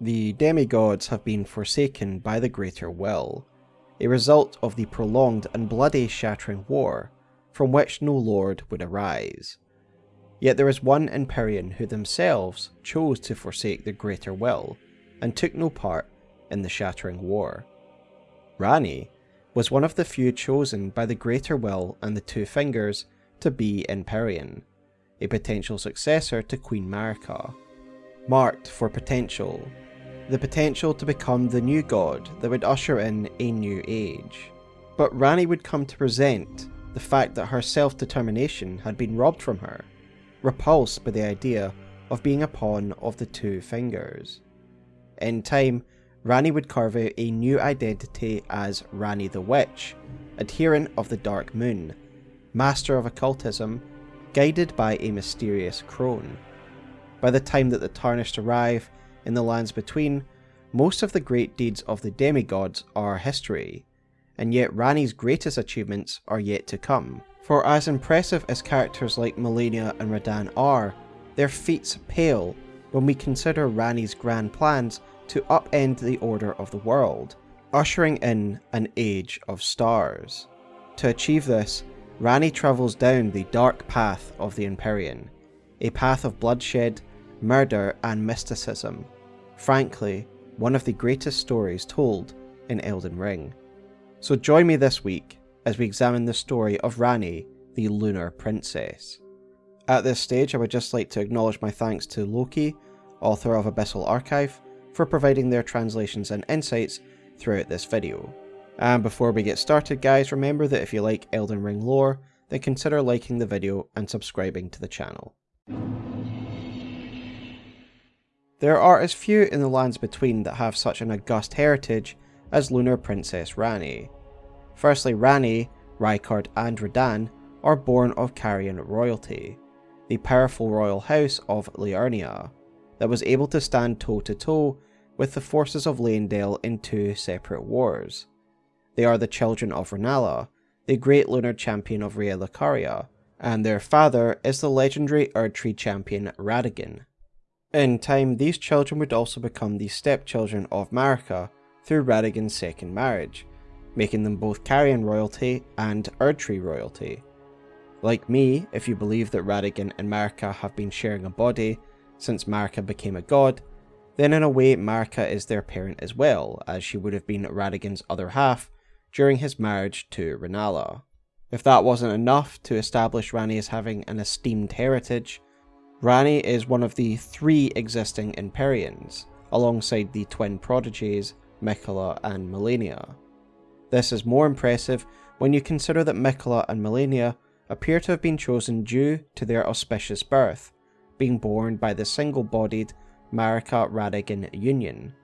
The demigods have been forsaken by the Greater Will, a result of the prolonged and bloody Shattering War, from which no lord would arise. Yet there is one Empyrean who themselves chose to forsake the Greater Will, and took no part in the Shattering War. Ranni was one of the few chosen by the Greater Will and the Two Fingers to be Empyrean, a potential successor to Queen Marika. Marked for potential, the potential to become the new god that would usher in a new age. But Ranni would come to resent the fact that her self-determination had been robbed from her, repulsed by the idea of being a pawn of the two fingers. In time, Ranni would carve out a new identity as Ranni the Witch, adherent of the Dark Moon, master of occultism, guided by a mysterious crone. By the time that the Tarnished arrive in the lands between, most of the great deeds of the demigods are history, and yet Ranni's greatest achievements are yet to come. For as impressive as characters like Malenia and Radahn are, their feats pale when we consider Ranni's grand plans to upend the order of the world, ushering in an age of stars. To achieve this, Ranni travels down the dark path of the Empyrean, a path of bloodshed, murder and mysticism. Frankly, one of the greatest stories told in Elden Ring. So join me this week as we examine the story of Ranni, the Lunar Princess. At this stage I would just like to acknowledge my thanks to Loki, author of Abyssal Archive, for providing their translations and insights throughout this video. And before we get started guys, remember that if you like Elden Ring lore, then consider liking the video and subscribing to the channel. There are as few in the lands between that have such an august heritage as Lunar Princess Ranni. Firstly, Ranni, Rykard and Radahn are born of Carian royalty, the powerful royal house of Liurnia, that was able to stand toe to toe with the forces of Leyndell in two separate wars. They are the children of Rennala, the great lunar champion of Raya Lucaria, and their father is the legendary Erdtree champion Radagon. In time, these children would also become the stepchildren of Marika through Radagon's second marriage, making them both Carian royalty and Erdtree royalty. Like me, if you believe that Radagon and Marika have been sharing a body since Marika became a god, then in a way Marika is their parent as well, as she would have been Radagon's other half during his marriage to Rennala. If that wasn't enough to establish Ranni as having an esteemed heritage, Ranni is one of the three existing Empyreans, alongside the twin prodigies Miquella and Malenia. This is more impressive when you consider that Miquella and Malenia appear to have been chosen due to their auspicious birth, being born by the single-bodied Marika Radagon union.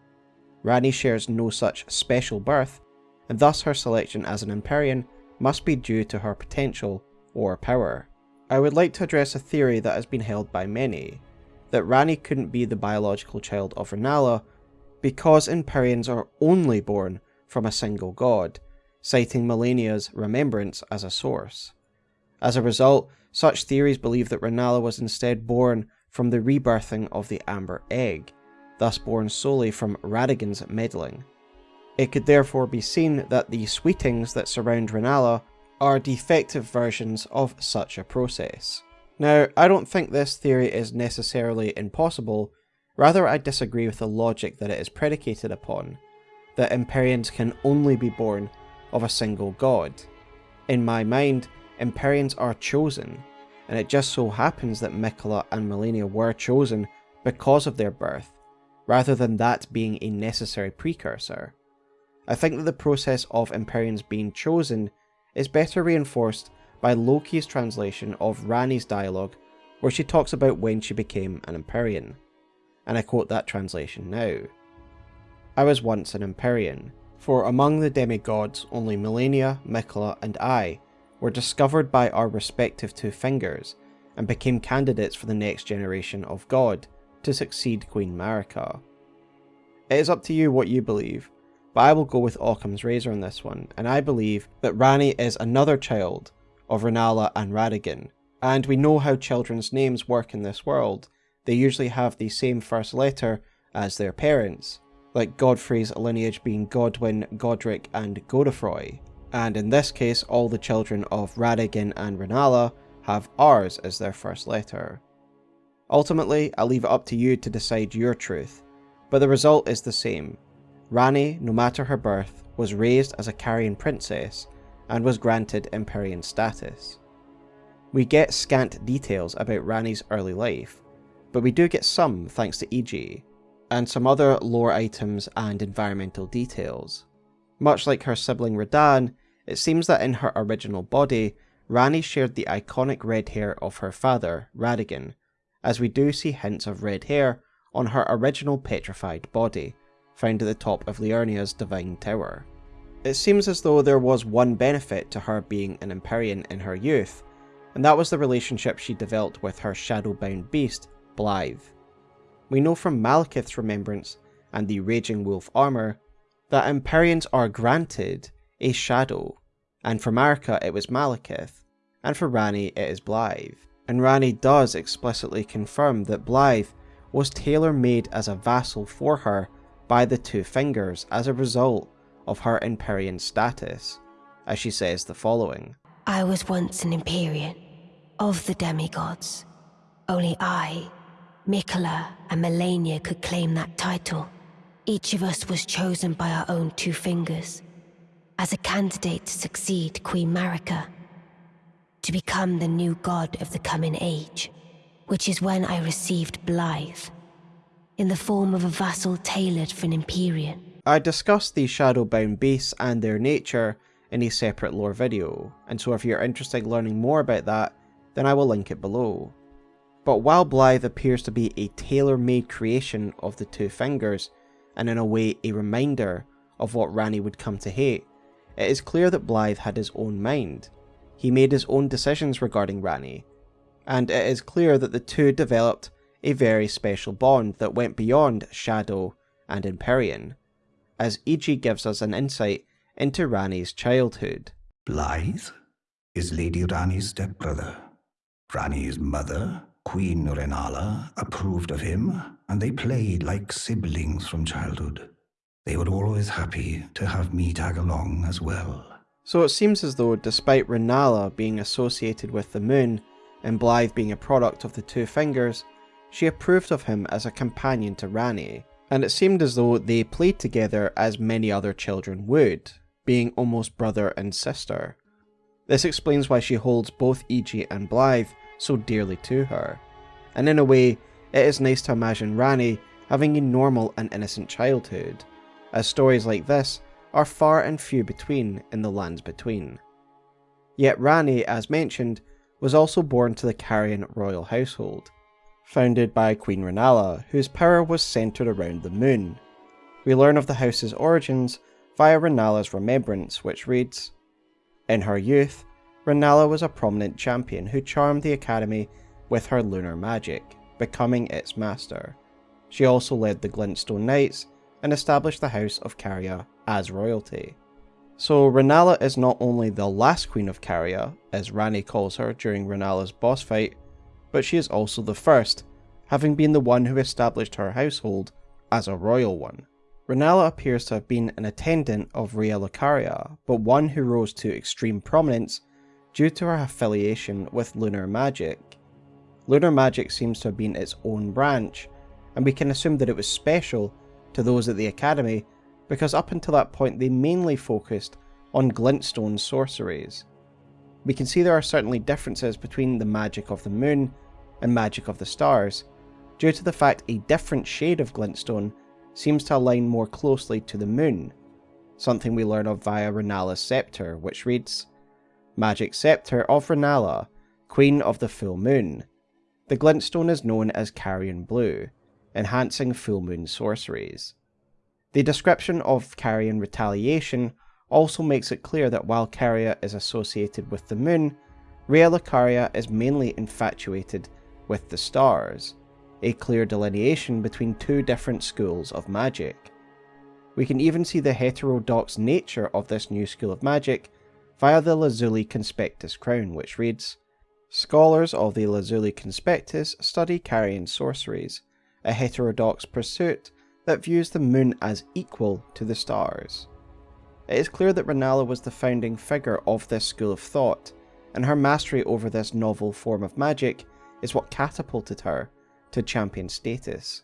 Ranni shares no such special birth, and thus her selection as an Empyrean must be due to her potential or power. I would like to address a theory that has been held by many, that Ranni couldn't be the biological child of Rennala because Empyreans are only born from a single god, citing Malenia's remembrance as a source. As a result, such theories believe that Rennala was instead born from the rebirthing of the Amber Egg, thus born solely from Radagon's meddling. It could therefore be seen that the sweetings that surround Rennala are defective versions of such a process. Now, I don't think this theory is necessarily impossible, rather I disagree with the logic that it is predicated upon, that Empyreans can only be born of a single god. In my mind, Empyreans are chosen, and it just so happens that Miquella and Malenia were chosen because of their birth, rather than that being a necessary precursor. I think that the process of Empyreans being chosen is better reinforced by Loki's translation of Ranni's dialogue where she talks about when she became an Empyrean. And I quote that translation now. I was once an Empyrean, for among the demigods only Malenia, Miquella and I were discovered by our respective two fingers and became candidates for the next generation of God to succeed Queen Marika. It is up to you what you believe, but I will go with Occam's razor on this one, and I believe that Ranni is another child of Rennala and Radagon. and we know how children's names work in this world. They usually have the same first letter as their parents, like Godfrey's lineage being Godwin, Godric, and Godefroy, and in this case all the children of Radagon and Rennala have R's as their first letter. Ultimately, I leave it up to you to decide your truth, but the result is the same. Ranni, no matter her birth, was raised as a Carian princess and was granted Empyrean status. We get scant details about Ranni's early life, but we do get some thanks to Iji, and some other lore items and environmental details. Much like her sibling Radahn, it seems that in her original body, Ranni shared the iconic red hair of her father, Radagon, as we do see hints of red hair on her original petrified body, found at the top of Liurnia's Divine Tower. It seems as though there was one benefit to her being an Empyrean in her youth, and that was the relationship she developed with her shadow-bound beast, Blaidd. We know from Maliketh's remembrance and the Raging Wolf armour that Empyreans are granted a shadow, and for Marika it was Maliketh, and for Ranni it is Blaidd. And Ranni does explicitly confirm that Blaidd was tailor-made as a vassal for her by the Two Fingers as a result of her Empyrean status, as she says the following. I was once an Empyrean, of the demigods. Only I, Miquella, and Malenia could claim that title. Each of us was chosen by our own two fingers, as a candidate to succeed Queen Marika, to become the new god of the coming age, which is when I received Blaidd, in the form of a vassal tailored for an Empyrean. I discussed the Shadowbound beasts and their nature in a separate lore video, and so if you're interested in learning more about that, then I will link it below. But while Blaidd appears to be a tailor-made creation of the Two Fingers, and in a way a reminder of what Ranni would come to hate, it is clear that Blaidd had his own mind. He made his own decisions regarding Ranni, and it is clear that the two developed a very special bond that went beyond Shadow and Empyrean, as Iji gives us an insight into Ranni's childhood. Blaidd is Lady Ranni's stepbrother. Ranni's mother, Queen Rennala, approved of him, and they played like siblings from childhood. They were always happy to have me tag along as well. So it seems as though, despite Rennala being associated with the moon, and Blaidd being a product of the Two Fingers, she approved of him as a companion to Ranni, and it seemed as though they played together as many other children would, being almost brother and sister. This explains why she holds both Iji and Blaidd so dearly to her, and in a way, it is nice to imagine Ranni having a normal and innocent childhood, as stories like this are far and few between in the lands between. Yet Ranni, as mentioned, was also born to the Carian royal household, founded by Queen Rennala, whose power was centered around the moon. We learn of the house's origins via Rennala's remembrance, which reads, In her youth, Rennala was a prominent champion who charmed the Academy with her lunar magic, becoming its master. She also led the Glintstone Knights and established the House of Caria as royalty. So Rennala is not only the last queen of Caria, as Ranni calls her during Rennala's boss fight, but she is also the first, having been the one who established her household as a royal one. Rennala appears to have been an attendant of Raya Lucaria, but one who rose to extreme prominence due to her affiliation with lunar magic. Lunar magic seems to have been its own branch, and we can assume that it was special to those at the Academy because up until that point they mainly focused on glintstone sorceries. We can see there are certainly differences between the magic of the moon and magic of the stars, due to the fact a different shade of glintstone seems to align more closely to the moon, something we learn of via Rennala's scepter, which reads, Magic Scepter of Rennala, Queen of the Full Moon. The glintstone is known as Carian Blue, enhancing full moon sorceries. The description of Carian retaliation also makes it clear that while Caria is associated with the moon, Raya Lucaria is mainly infatuated with the stars, a clear delineation between two different schools of magic. We can even see the heterodox nature of this new school of magic via the Lazuli Conspectus crown, which reads, Scholars of the Lazuli Conspectus study Carian sorceries, a heterodox pursuit that views the moon as equal to the stars. It is clear that Rennala was the founding figure of this school of thought, and her mastery over this novel form of magic is what catapulted her to champion status,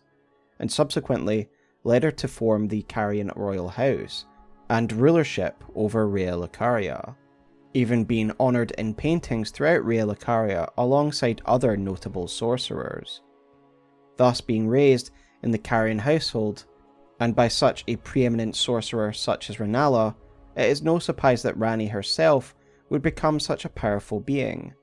and subsequently led her to form the Carian royal house and rulership over Raya Lucaria, even being honoured in paintings throughout Raya Lucaria alongside other notable sorcerers. Thus being raised in the Carian household, and by such a preeminent sorcerer such as Rennala, it is no surprise that Ranni herself would become such a powerful being.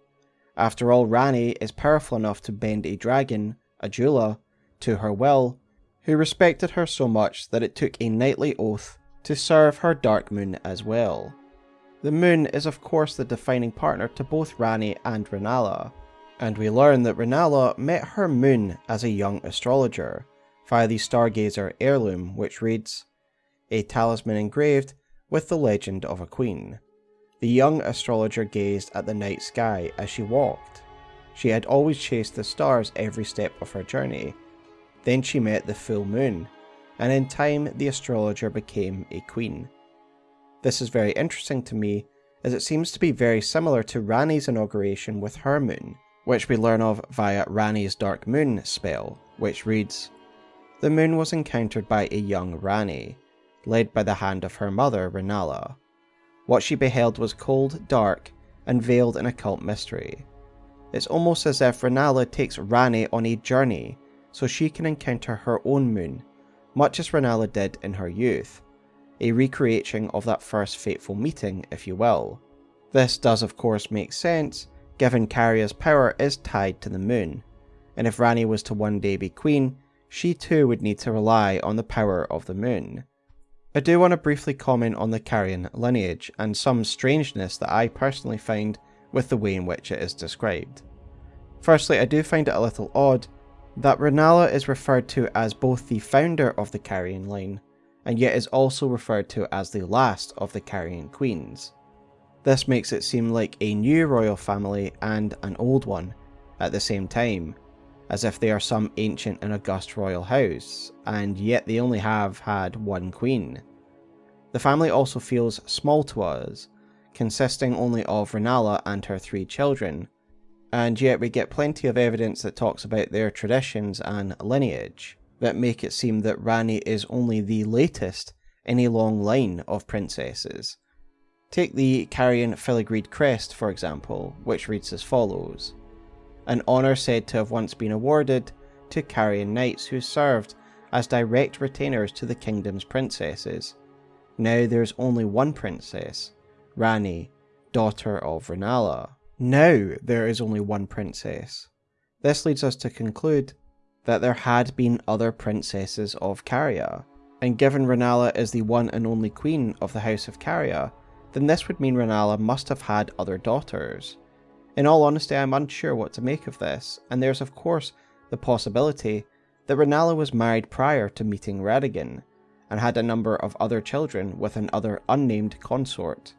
After all, Ranni is powerful enough to bend a dragon, Adula, to her will, who respected her so much that it took a knightly oath to serve her dark moon as well. The moon is of course the defining partner to both Ranni and Rennala, and we learn that Rennala met her moon as a young astrologer, via the Stargazer heirloom which reads, A talisman engraved with the legend of a queen. The young astrologer gazed at the night sky as she walked. She had always chased the stars every step of her journey. Then she met the full moon, and in time the astrologer became a queen. This is very interesting to me, as it seems to be very similar to Ranni's inauguration with her moon, which we learn of via Ranni's Dark Moon spell, which reads, The moon was encountered by a young Ranni, led by the hand of her mother, Rennala. What she beheld was cold, dark, and veiled in occult mystery. It's almost as if Rennala takes Ranni on a journey so she can encounter her own moon, much as Rennala did in her youth, a recreation of that first fateful meeting, if you will. This does of course make sense, given Caria's power is tied to the moon, and if Ranni was to one day be queen, she too would need to rely on the power of the moon. I do want to briefly comment on the Carian lineage and some strangeness that I personally find with the way in which it is described. Firstly, I do find it a little odd that Rennala is referred to as both the founder of the Carian line, and yet is also referred to as the last of the Carian queens. This makes it seem like a new royal family and an old one at the same time, as if they are some ancient and august royal house, and yet they only have had one queen. The family also feels small to us, consisting only of Rennala and her three children, and yet we get plenty of evidence that talks about their traditions and lineage that make it seem that Ranni is only the latest in a long line of princesses. Take the Carian filigreed crest, for example, which reads as follows an honour said to have once been awarded to Carian knights who served as direct retainers to the kingdom's princesses. Now there's only one princess, Ranni, daughter of Rennala. Now there is only one princess. This leads us to conclude that there had been other princesses of Caria, and given Rennala is the one and only queen of the House of Caria, then this would mean Rennala must have had other daughters. In all honesty, I'm unsure what to make of this, and there's of course the possibility that Rennala was married prior to meeting Radagon, and had a number of other children with an other unnamed consort.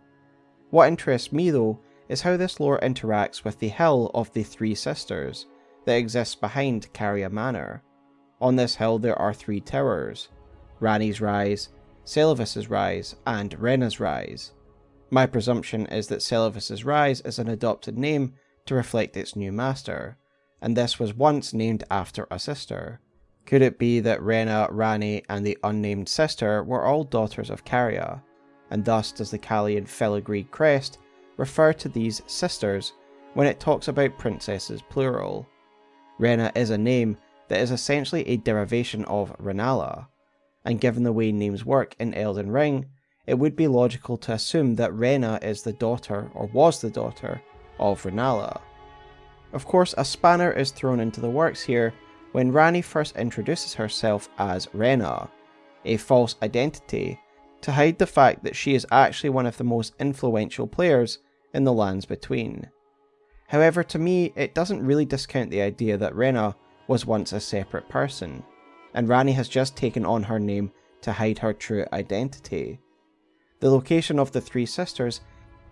What interests me though is how this lore interacts with the Hill of the Three Sisters that exists behind Caria Manor. On this hill there are three towers, Ranni's Rise, Seluvis's Rise, and Renna's Rise. My presumption is that Seluvis's Rise is an adopted name to reflect its new master, and this was once named after a sister. Could it be that Renna, Ranni, and the unnamed sister were all daughters of Caria, and thus does the Carian filigree crest refer to these sisters when it talks about princesses plural? Renna is a name that is essentially a derivation of Rennala, and given the way names work in Elden Ring, it would be logical to assume that Renna is the daughter, or was the daughter, of Rennala. Of course, a spanner is thrown into the works here when Ranni first introduces herself as Renna, a false identity, to hide the fact that she is actually one of the most influential players in the lands between. However, to me, it doesn't really discount the idea that Renna was once a separate person, and Ranni has just taken on her name to hide her true identity. The location of the three sisters,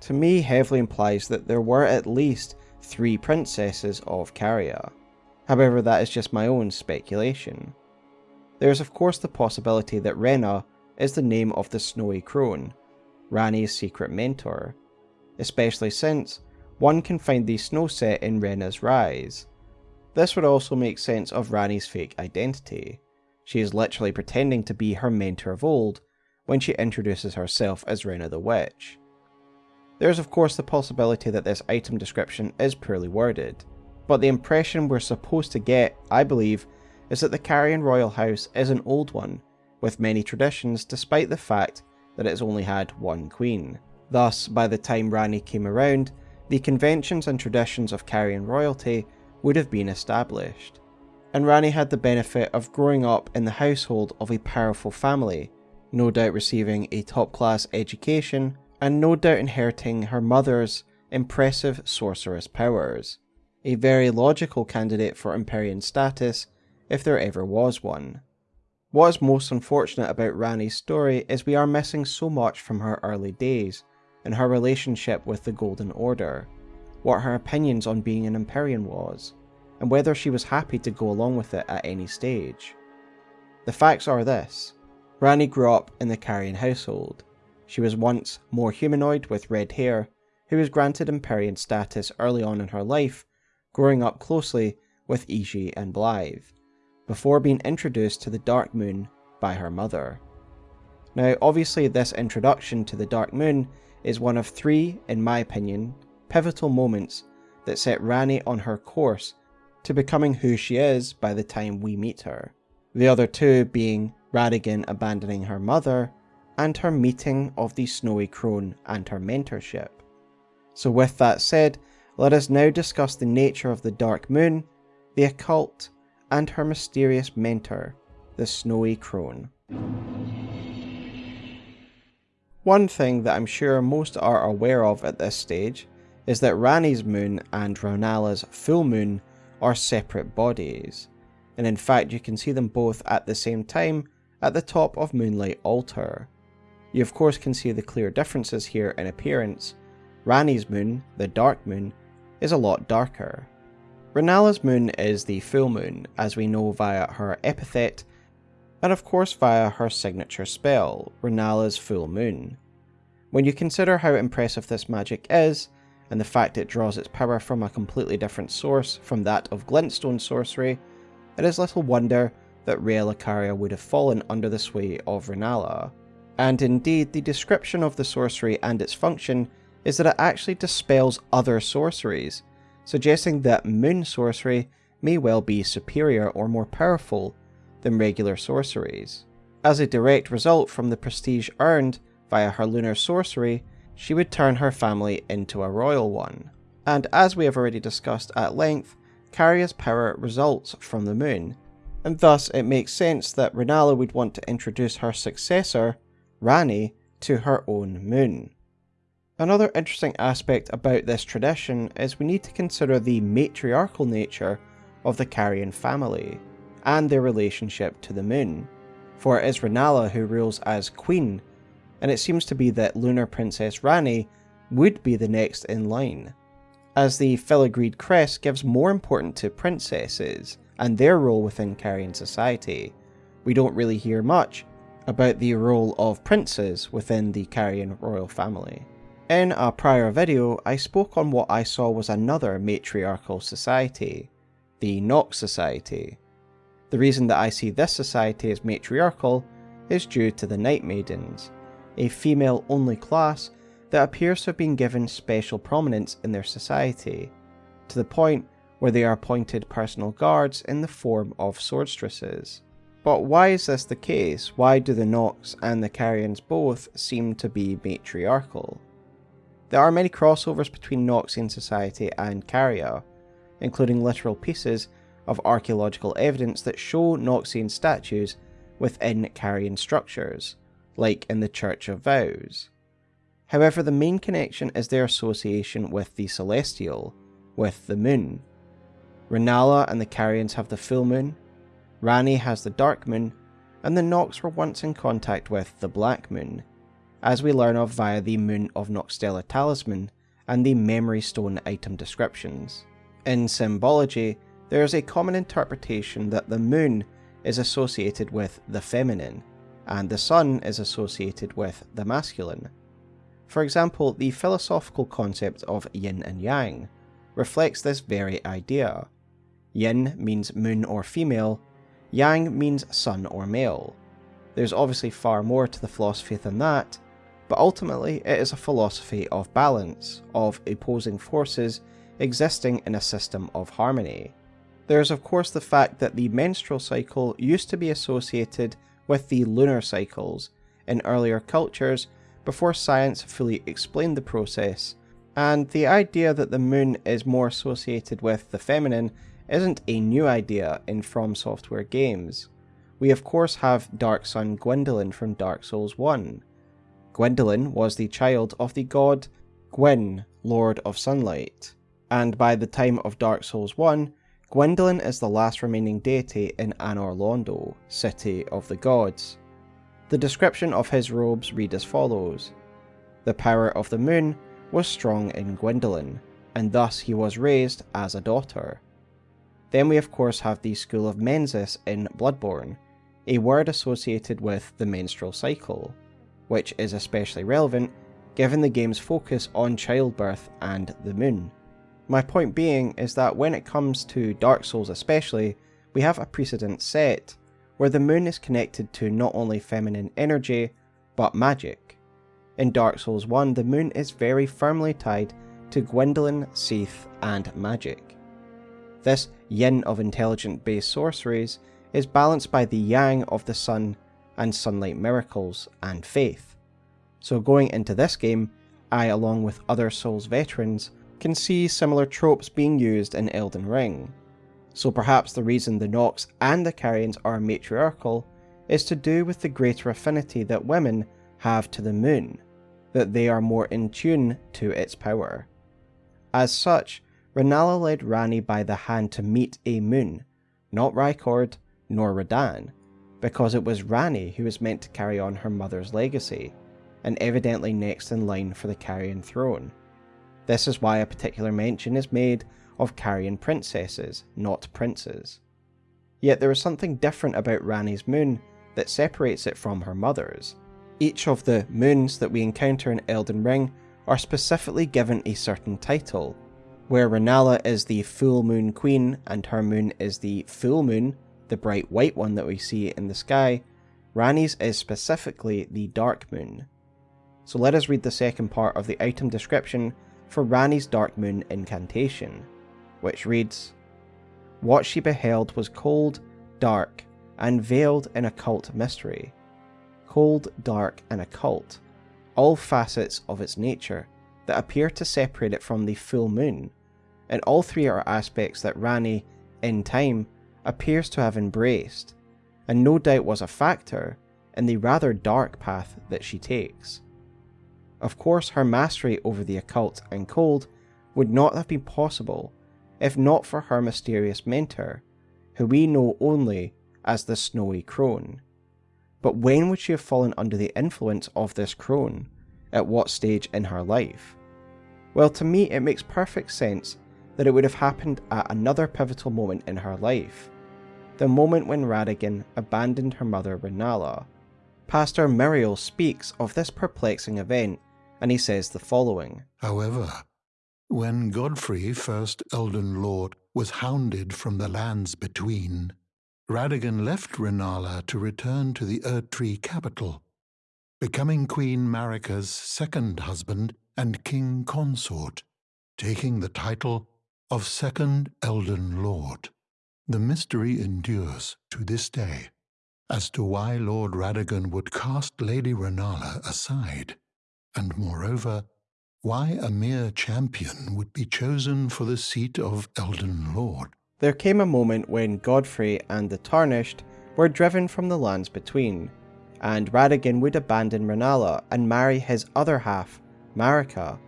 to me, heavily implies that there were at least three princesses of Caria. However, that is just my own speculation. There is of course the possibility that Renna is the name of the snowy crone, Ranni's secret mentor, especially since one can find the snow set in Renna's Rise. This would also make sense of Ranni's fake identity. She is literally pretending to be her mentor of old when she introduces herself as Renna the Witch. There is of course the possibility that this item description is poorly worded, but the impression we're supposed to get, I believe, is that the Carian royal house is an old one, with many traditions despite the fact that it has only had one queen. Thus, by the time Ranni came around, the conventions and traditions of Carian royalty would have been established. And Ranni had the benefit of growing up in the household of a powerful family, no doubt receiving a top class education, and no doubt inheriting her mother's impressive sorceress powers. A very logical candidate for Empyrean status, if there ever was one. What is most unfortunate about Ranni's story is we are missing so much from her early days, and her relationship with the Golden Order, what her opinions on being an Empyrean was, and whether she was happy to go along with it at any stage. The facts are this Ranni grew up in the Carian household. She was once more humanoid with red hair, who was granted Empyrean status early on in her life, growing up closely with Iji and Blaidd, before being introduced to the Dark Moon by her mother. Now, obviously, this introduction to the Dark Moon is one of three, in my opinion, pivotal moments that set Ranni on her course to becoming who she is by the time we meet her. The other two being Radagon abandoning her mother and her meeting of the Snowy Crone and her mentorship. So, with that said, let us now discuss the nature of the Dark Moon, the occult, and her mysterious mentor, the Snowy Crone. One thing that I'm sure most are aware of at this stage is that Ranni's moon and Rennala's full moon are separate bodies, and in fact you can see them both at the same time at the top of Moonlight Altar. You of course can see the clear differences here in appearance. Ranni's moon, the dark moon, is a lot darker. Rennala's moon is the full moon, as we know via her epithet and of course via her signature spell, Rennala's Full Moon. When you consider how impressive this magic is, and the fact it draws its power from a completely different source from that of glintstone sorcery, it is little wonder that Raya Lucaria would have fallen under the sway of Rennala. And indeed, the description of the sorcery and its function is that it actually dispels other sorceries, suggesting that moon sorcery may well be superior or more powerful than regular sorceries. As a direct result from the prestige earned via her lunar sorcery, she would turn her family into a royal one. And as we have already discussed at length, Caria's power results from the moon, and thus it makes sense that Rennala would want to introduce her successor, Ranni, to her own moon. Another interesting aspect about this tradition is we need to consider the matriarchal nature of the Carian family and their relationship to the moon, for it is Rennala who rules as queen, and it seems to be that Lunar Princess Ranni would be the next in line, as the filigreed crest gives more importance to princesses and their role within Carian society. We don't really hear much about the role of princes within the Carian royal family. In a prior video, I spoke on what I saw was another matriarchal society, the Nox Society, the reason that I see this society as matriarchal is due to the Night Maidens, a female only class that appears to have been given special prominence in their society, to the point where they are appointed personal guards in the form of swordstresses. But why is this the case? Why do the Nox and the Carians both seem to be matriarchal? There are many crossovers between Noxian society and Caria, including literal pieces of archaeological evidence that show Noxian statues within Carian structures, like in the Church of Vows. However, the main connection is their association with the Celestial, with the moon. Rennala and the Carians have the full moon, Ranni has the dark moon, and the Nox were once in contact with the black moon, as we learn of via the Moon of Nokstella talisman and the Memory Stone item descriptions. In symbology, there is a common interpretation that the moon is associated with the feminine, and the sun is associated with the masculine. For example, the philosophical concept of yin and yang reflects this very idea. Yin means moon or female, yang means sun or male. There's obviously far more to the philosophy than that, but ultimately it is a philosophy of balance, of opposing forces existing in a system of harmony. There is of course the fact that the menstrual cycle used to be associated with the lunar cycles in earlier cultures before science fully explained the process, and the idea that the moon is more associated with the feminine isn't a new idea in From Software games. We of course have Dark Sun Gwyndolin from Dark Souls 1. Gwyndolin was the child of the god Gwyn, Lord of Sunlight, and by the time of Dark Souls 1, Gwyndolin is the last remaining deity in Anor Londo, City of the Gods. The description of his robes read as follows The power of the moon was strong in Gwyndolin, and thus he was raised as a daughter. Then we of course have the School of Mensis in Bloodborne, a word associated with the menstrual cycle, which is especially relevant given the game's focus on childbirth and the moon. My point being is that when it comes to Dark Souls especially, we have a precedent set, where the moon is connected to not only feminine energy, but magic. In Dark Souls 1, the moon is very firmly tied to Gwyndolin, Seath, and magic. This yin of intelligent based sorceries is balanced by the yang of the sun and sunlight miracles and faith. So going into this game, I along with other Souls veterans can see similar tropes being used in Elden Ring. So perhaps the reason the Nox and the Carians are matriarchal is to do with the greater affinity that women have to the moon, that they are more in tune to its power. As such, Rennala led Ranni by the hand to meet a moon, not Rykard nor Radahn, because it was Ranni who was meant to carry on her mother's legacy, and evidently next in line for the Carian throne. This is why a particular mention is made of Carian princesses, not princes. Yet there is something different about Ranni's moon that separates it from her mother's. Each of the moons that we encounter in Elden Ring are specifically given a certain title, where Rennala is the full moon queen and her moon is the full moon, the bright white one that we see in the sky, Ranni's is specifically the dark moon. So let us read the second part of the item description for Ranni's dark moon incantation, which reads, What she beheld was cold, dark, and veiled in occult mystery. Cold, dark, and occult, all facets of its nature that appear to separate it from the full moon, and all three are aspects that Ranni, in time, appears to have embraced, and no doubt was a factor in the rather dark path that she takes. Of course, her mastery over the occult and cold would not have been possible if not for her mysterious mentor, who we know only as the Snowy Crone. But when would she have fallen under the influence of this crone? At what stage in her life? Well, to me, it makes perfect sense that it would have happened at another pivotal moment in her life the moment when Radagon abandoned her mother Rennala. Pastor Miriel speaks of this perplexing event, and he says the following However, when Godfrey, first Elden Lord, was hounded from the lands between, Radagon left Rennala to return to the Erdtree capital, becoming Queen Marika's second husband and king consort, taking the title of Second Elden Lord. The mystery endures to this day as to why Lord Radagon would cast Lady Rennala aside, and moreover, why a mere champion would be chosen for the seat of Elden Lord. There came a moment when Godfrey and the Tarnished were driven from the lands between, and Radagon would abandon Rennala and marry his other half, Marika,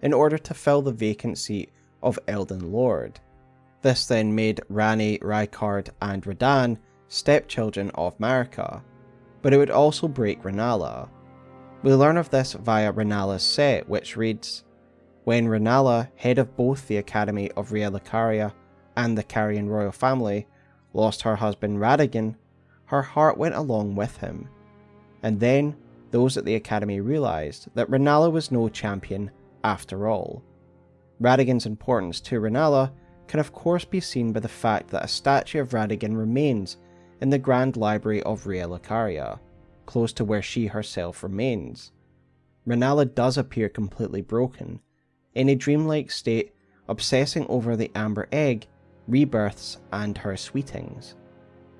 in order to fill the vacant seat of Elden Lord. This then made Ranni, Rykard, and Radahn stepchildren of Marika, but it would also break Rennala. We learn of this via Rennala's set, which reads, When Rennala, head of both the Academy of Raya Lucaria and the Carian royal family, lost her husband Radagon, her heart went along with him. And then those at the Academy realised that Rennala was no champion after all. Radagon's importance to Rennala can of course be seen by the fact that a statue of Radagon remains in the Grand Library of Raya Lucaria, close to where she herself remains. Rennala does appear completely broken, in a dreamlike state, obsessing over the amber egg, rebirths, and her sweetings.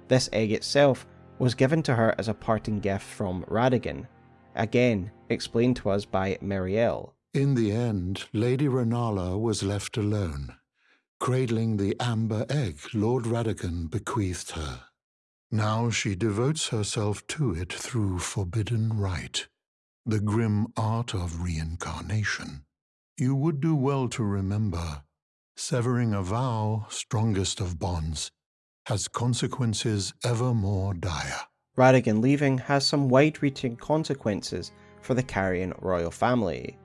This egg itself was given to her as a parting gift from Radagon, again explained to us by Miriel. In the end, Lady Rennala was left alone, cradling the amber egg Lord Radagon bequeathed her. Now she devotes herself to it through forbidden rite, the grim art of reincarnation. You would do well to remember, severing a vow, strongest of bonds, has consequences ever more dire. Radagon leaving has some wide-reaching consequences for the Carian royal family.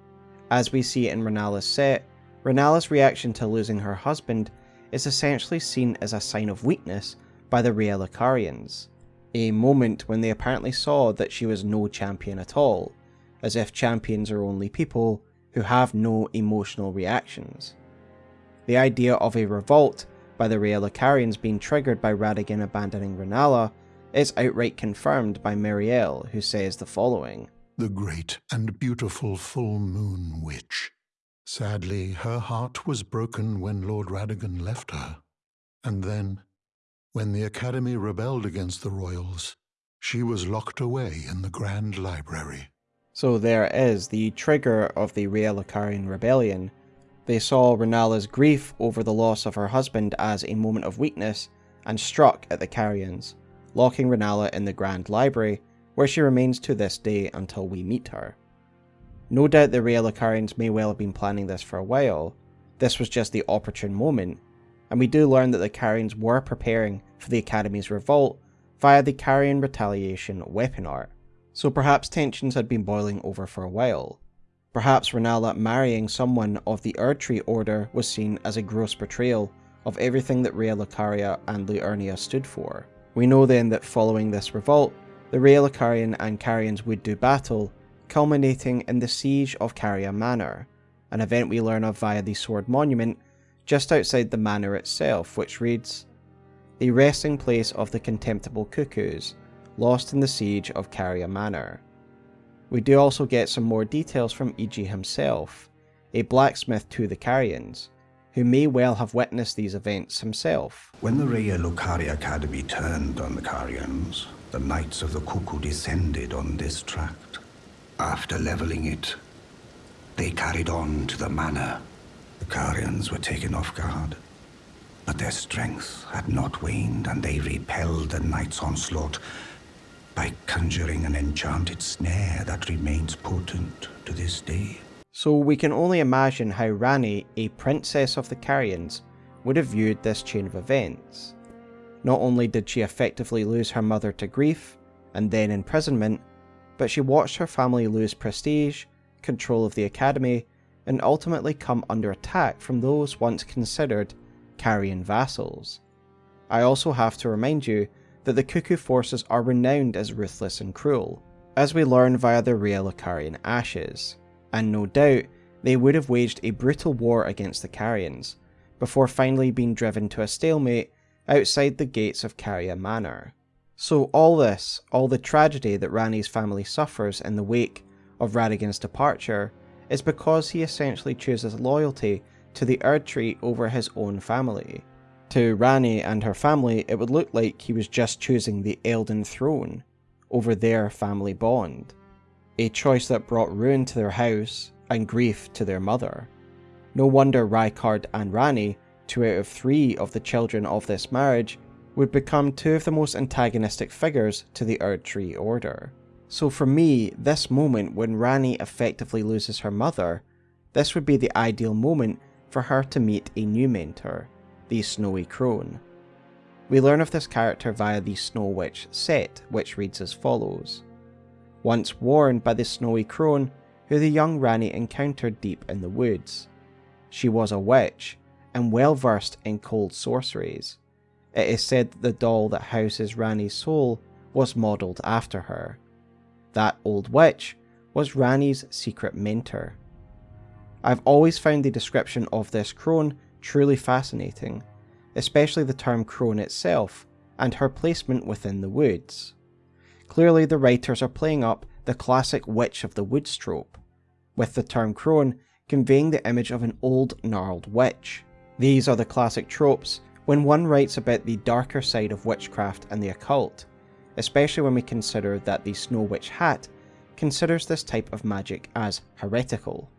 As we see in Rennala's set, Rennala's reaction to losing her husband is essentially seen as a sign of weakness by the Raya Lucarians, a moment when they apparently saw that she was no champion at all, as if champions are only people who have no emotional reactions. The idea of a revolt by the Raya Lucarians being triggered by Radagon abandoning Rennala is outright confirmed by Miriel, who says the following The great and beautiful full moon witch. Sadly, her heart was broken when Lord Radagon left her. And then, when the Academy rebelled against the royals, she was locked away in the Grand Library. So there is the trigger of the Raya Lucarian rebellion. They saw Rennala's grief over the loss of her husband as a moment of weakness and struck at the Carians, locking Rennala in the Grand Library, where she remains to this day until we meet her. No doubt the Raya Lucarians may well have been planning this for a while, this was just the opportune moment, and we do learn that the Carians were preparing for the Academy's revolt via the Carian retaliation weapon art, so perhaps tensions had been boiling over for a while. Perhaps Rennala marrying someone of the Erdtree Order was seen as a gross betrayal of everything that Raya Lucaria and Liurnia stood for. We know then that following this revolt, the Raya Lucarian and Carians would do battle, culminating in the siege of Caria Manor, an event we learn of via the Sword Monument just outside the manor itself, which reads, The resting place of the contemptible cuckoos, lost in the siege of Caria Manor. We do also get some more details from Iji himself, a blacksmith to the Carians, who may well have witnessed these events himself. When the Raya Lucaria Academy turned on the Carians, the Knights of the Cuckoo descended on this tract. After leveling it, they carried on to the manor. The Carians were taken off guard, but their strength had not waned and they repelled the Knights' onslaught by conjuring an enchanted snare that remains potent to this day. So we can only imagine how Ranni, a princess of the Carians, would have viewed this chain of events. Not only did she effectively lose her mother to grief, and then imprisonment, but she watched her family lose prestige, control of the academy, and ultimately come under attack from those once considered Carian vassals. I also have to remind you that the Cuckoo forces are renowned as ruthless and cruel, as we learn via the Raya Lucarian ashes, and no doubt they would have waged a brutal war against the Carians, before finally being driven to a stalemate outside the gates of Caria Manor. So all this, all the tragedy that Ranni's family suffers in the wake of Radagon's departure, is because he essentially chooses loyalty to the Erdtree over his own family. To Ranni and her family, it would look like he was just choosing the Elden Throne over their family bond, a choice that brought ruin to their house and grief to their mother. No wonder Rykard and Ranni, two out of three of the children of this marriage, would become two of the most antagonistic figures to the Erdtree Order. So for me, this moment when Ranni effectively loses her mother, this would be the ideal moment for her to meet a new mentor, the Snowy Crone. We learn of this character via the Snow Witch set, which reads as follows. Once warned by the Snowy Crone, who the young Ranni encountered deep in the woods. She was a witch, and well versed in cold sorceries. It is said that the doll that houses Ranni's soul was modelled after her. That old witch was Ranni's secret mentor. I've always found the description of this crone truly fascinating, especially the term crone itself and her placement within the woods. Clearly, the writers are playing up the classic witch of the woods trope, with the term crone conveying the image of an old gnarled witch. These are the classic tropes when one writes about the darker side of witchcraft and the occult, especially when we consider that the Snow Witch Hat considers this type of magic as heretical.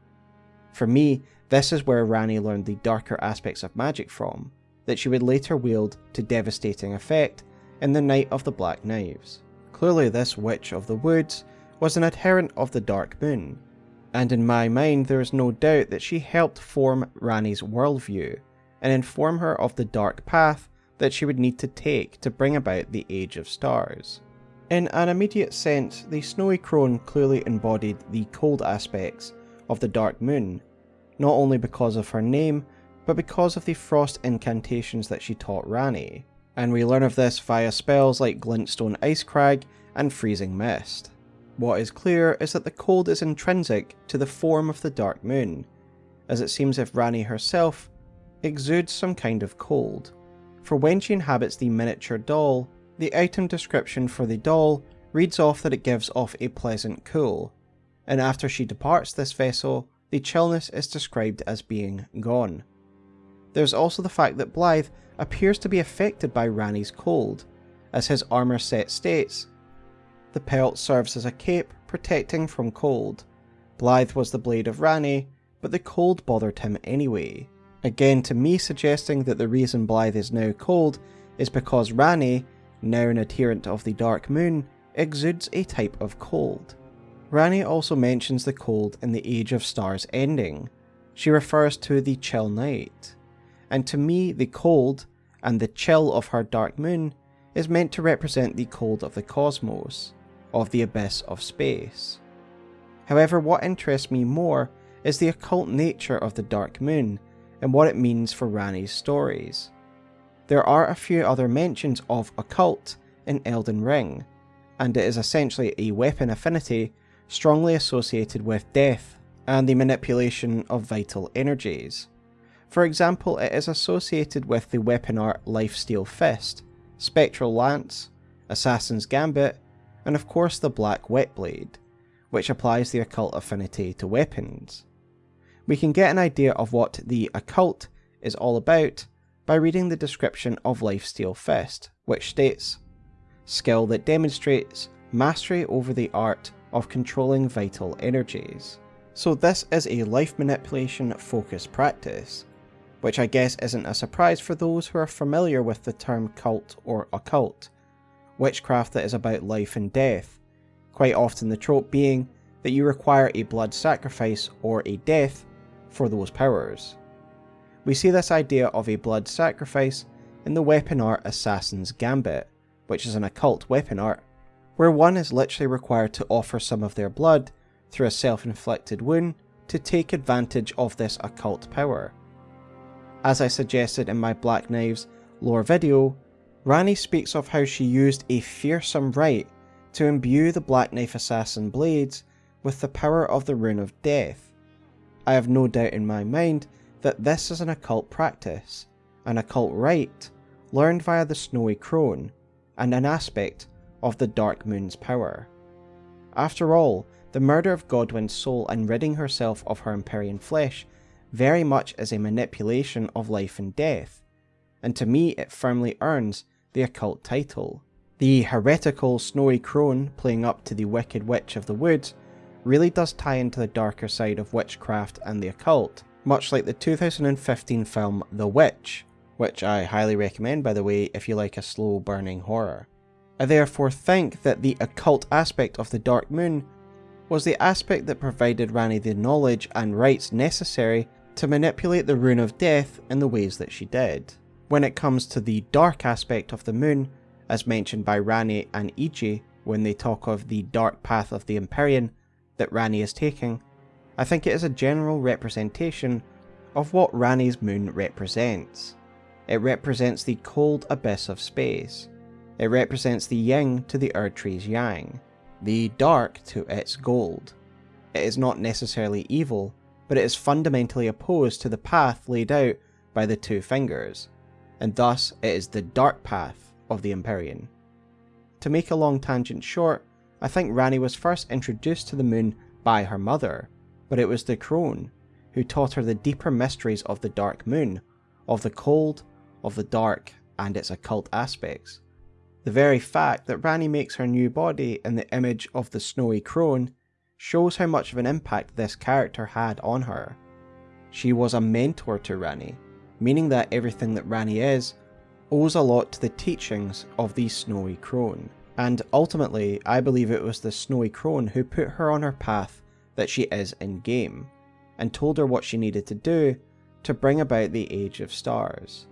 For me, this is where Ranni learned the darker aspects of magic from, that she would later wield to devastating effect in the Night of the Black Knives. Clearly, this Witch of the Woods was an adherent of the Dark Moon, and in my mind, there is no doubt that she helped form Ranni's worldview and inform her of the dark path that she would need to take to bring about the Age of Stars. In an immediate sense, the Snowy Crone clearly embodied the cold aspects of the Dark Moon, not only because of her name, but because of the frost incantations that she taught Ranni, and we learn of this via spells like Glintstone Icecrag and Freezing Mist. What is clear is that the cold is intrinsic to the form of the Dark Moon, as it seems if Ranni herself exudes some kind of cold, for when she inhabits the miniature doll, the item description for the doll reads off that it gives off a pleasant cool, and after she departs this vessel, the chillness is described as being gone. There's also the fact that Blaidd appears to be affected by Ranni's cold, as his armour set states. The pelt serves as a cape protecting from cold. Blaidd was the blade of Ranni, but the cold bothered him anyway. Again, to me suggesting that the reason Blaidd is now cold is because Ranni, now an adherent of the Dark Moon, exudes a type of cold. Ranni also mentions the cold in the Age of Stars ending. She refers to the chill night and to me the cold and the chill of her dark moon is meant to represent the cold of the cosmos, of the abyss of space. However, what interests me more is the occult nature of the dark moon and what it means for Ranni's stories. There are a few other mentions of occult in Elden Ring, and it is essentially a weapon affinity strongly associated with death and the manipulation of vital energies. For example, it is associated with the weapon art Lifesteal Fist, Spectral Lance, Assassin's Gambit, and of course the Black Whetblade, which applies the occult affinity to weapons. We can get an idea of what the occult is all about by reading the description of Lifesteal Fist, which states Skill that demonstrates mastery over the art of controlling vital energies. So, this is a life manipulation focused practice, which I guess isn't a surprise for those who are familiar with the term cult or occult, witchcraft that is about life and death, quite often the trope being that you require a blood sacrifice or a death for those powers. We see this idea of a blood sacrifice in the weapon art Assassin's Gambit, which is an occult weapon art, where one is literally required to offer some of their blood through a self inflicted wound to take advantage of this occult power. As I suggested in my Black Knives lore video, Ranni speaks of how she used a fearsome rite to imbue the Black Knife Assassin blades with the power of the Rune of Death. I have no doubt in my mind that this is an occult practice, an occult rite, learned via the Snowy Crone, and an aspect of the Dark Moon's power. After all, the murder of Godwyn's soul and ridding herself of her Empyrean flesh very much is a manipulation of life and death, and to me it firmly earns the occult title. The heretical Snowy Crone playing up to the Wicked Witch of the Woods really does tie into the darker side of witchcraft and the occult, much like the 2015 film The Witch, which I highly recommend by the way if you like a slow burning horror. I therefore think that the occult aspect of the Dark Moon was the aspect that provided Ranni the knowledge and rites necessary to manipulate the Rune of Death in the ways that she did. When it comes to the dark aspect of the moon, as mentioned by Ranni and Iji when they talk of the dark path of the Empyrean that Ranni is taking, I think it is a general representation of what Ranni's moon represents. It represents the cold abyss of space, It represents the yin to the Erdtree's yang, the dark to its gold. It is not necessarily evil, but it is fundamentally opposed to the path laid out by the two fingers, and thus it is the dark path of the Empyrean. To make a long tangent short, I think Ranni was first introduced to the moon by her mother, but it was the crone who taught her the deeper mysteries of the dark moon, of the cold, of the dark, and its occult aspects. The very fact that Ranni makes her new body in the image of the snowy crone shows how much of an impact this character had on her. She was a mentor to Ranni, meaning that everything that Ranni is owes a lot to the teachings of the snowy crone. And ultimately, I believe it was the snowy crone who put her on her path that she is in game, and told her what she needed to do to bring about the Age of Stars.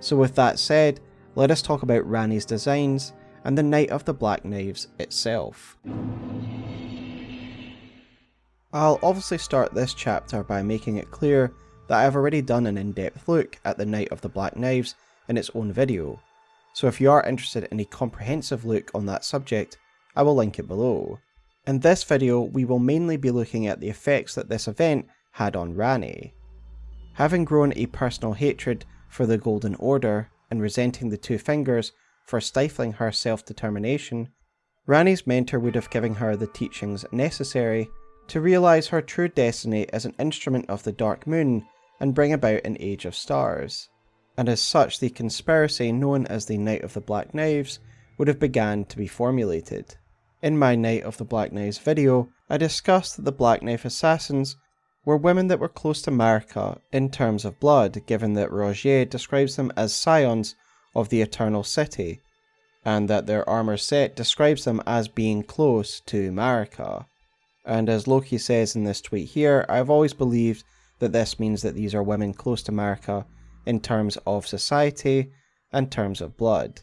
So with that said, let us talk about Ranni's designs and the Night of the Black Knives itself. I'll obviously start this chapter by making it clear that I've already done an in-depth look at the Night of the Black Knives in its own video, so if you are interested in a comprehensive look on that subject, I will link it below. In this video, we will mainly be looking at the effects that this event had on Ranni. Having grown a personal hatred for the Golden Order and resenting the Two Fingers for stifling her self-determination, Ranni's mentor would have given her the teachings necessary to realise her true destiny as an instrument of the Dark Moon and bring about an Age of Stars. And as such, the conspiracy known as the Night of the Black Knives would have begun to be formulated. In my Night of the Black Knives video, I discussed that the Black Knife Assassins were women that were close to Marika in terms of blood, given that Rogier describes them as scions of the Eternal City, and that their armor set describes them as being close to Marika. And as Loki says in this tweet here, I've always believed that this means that these are women close to Marika in terms of society and terms of blood.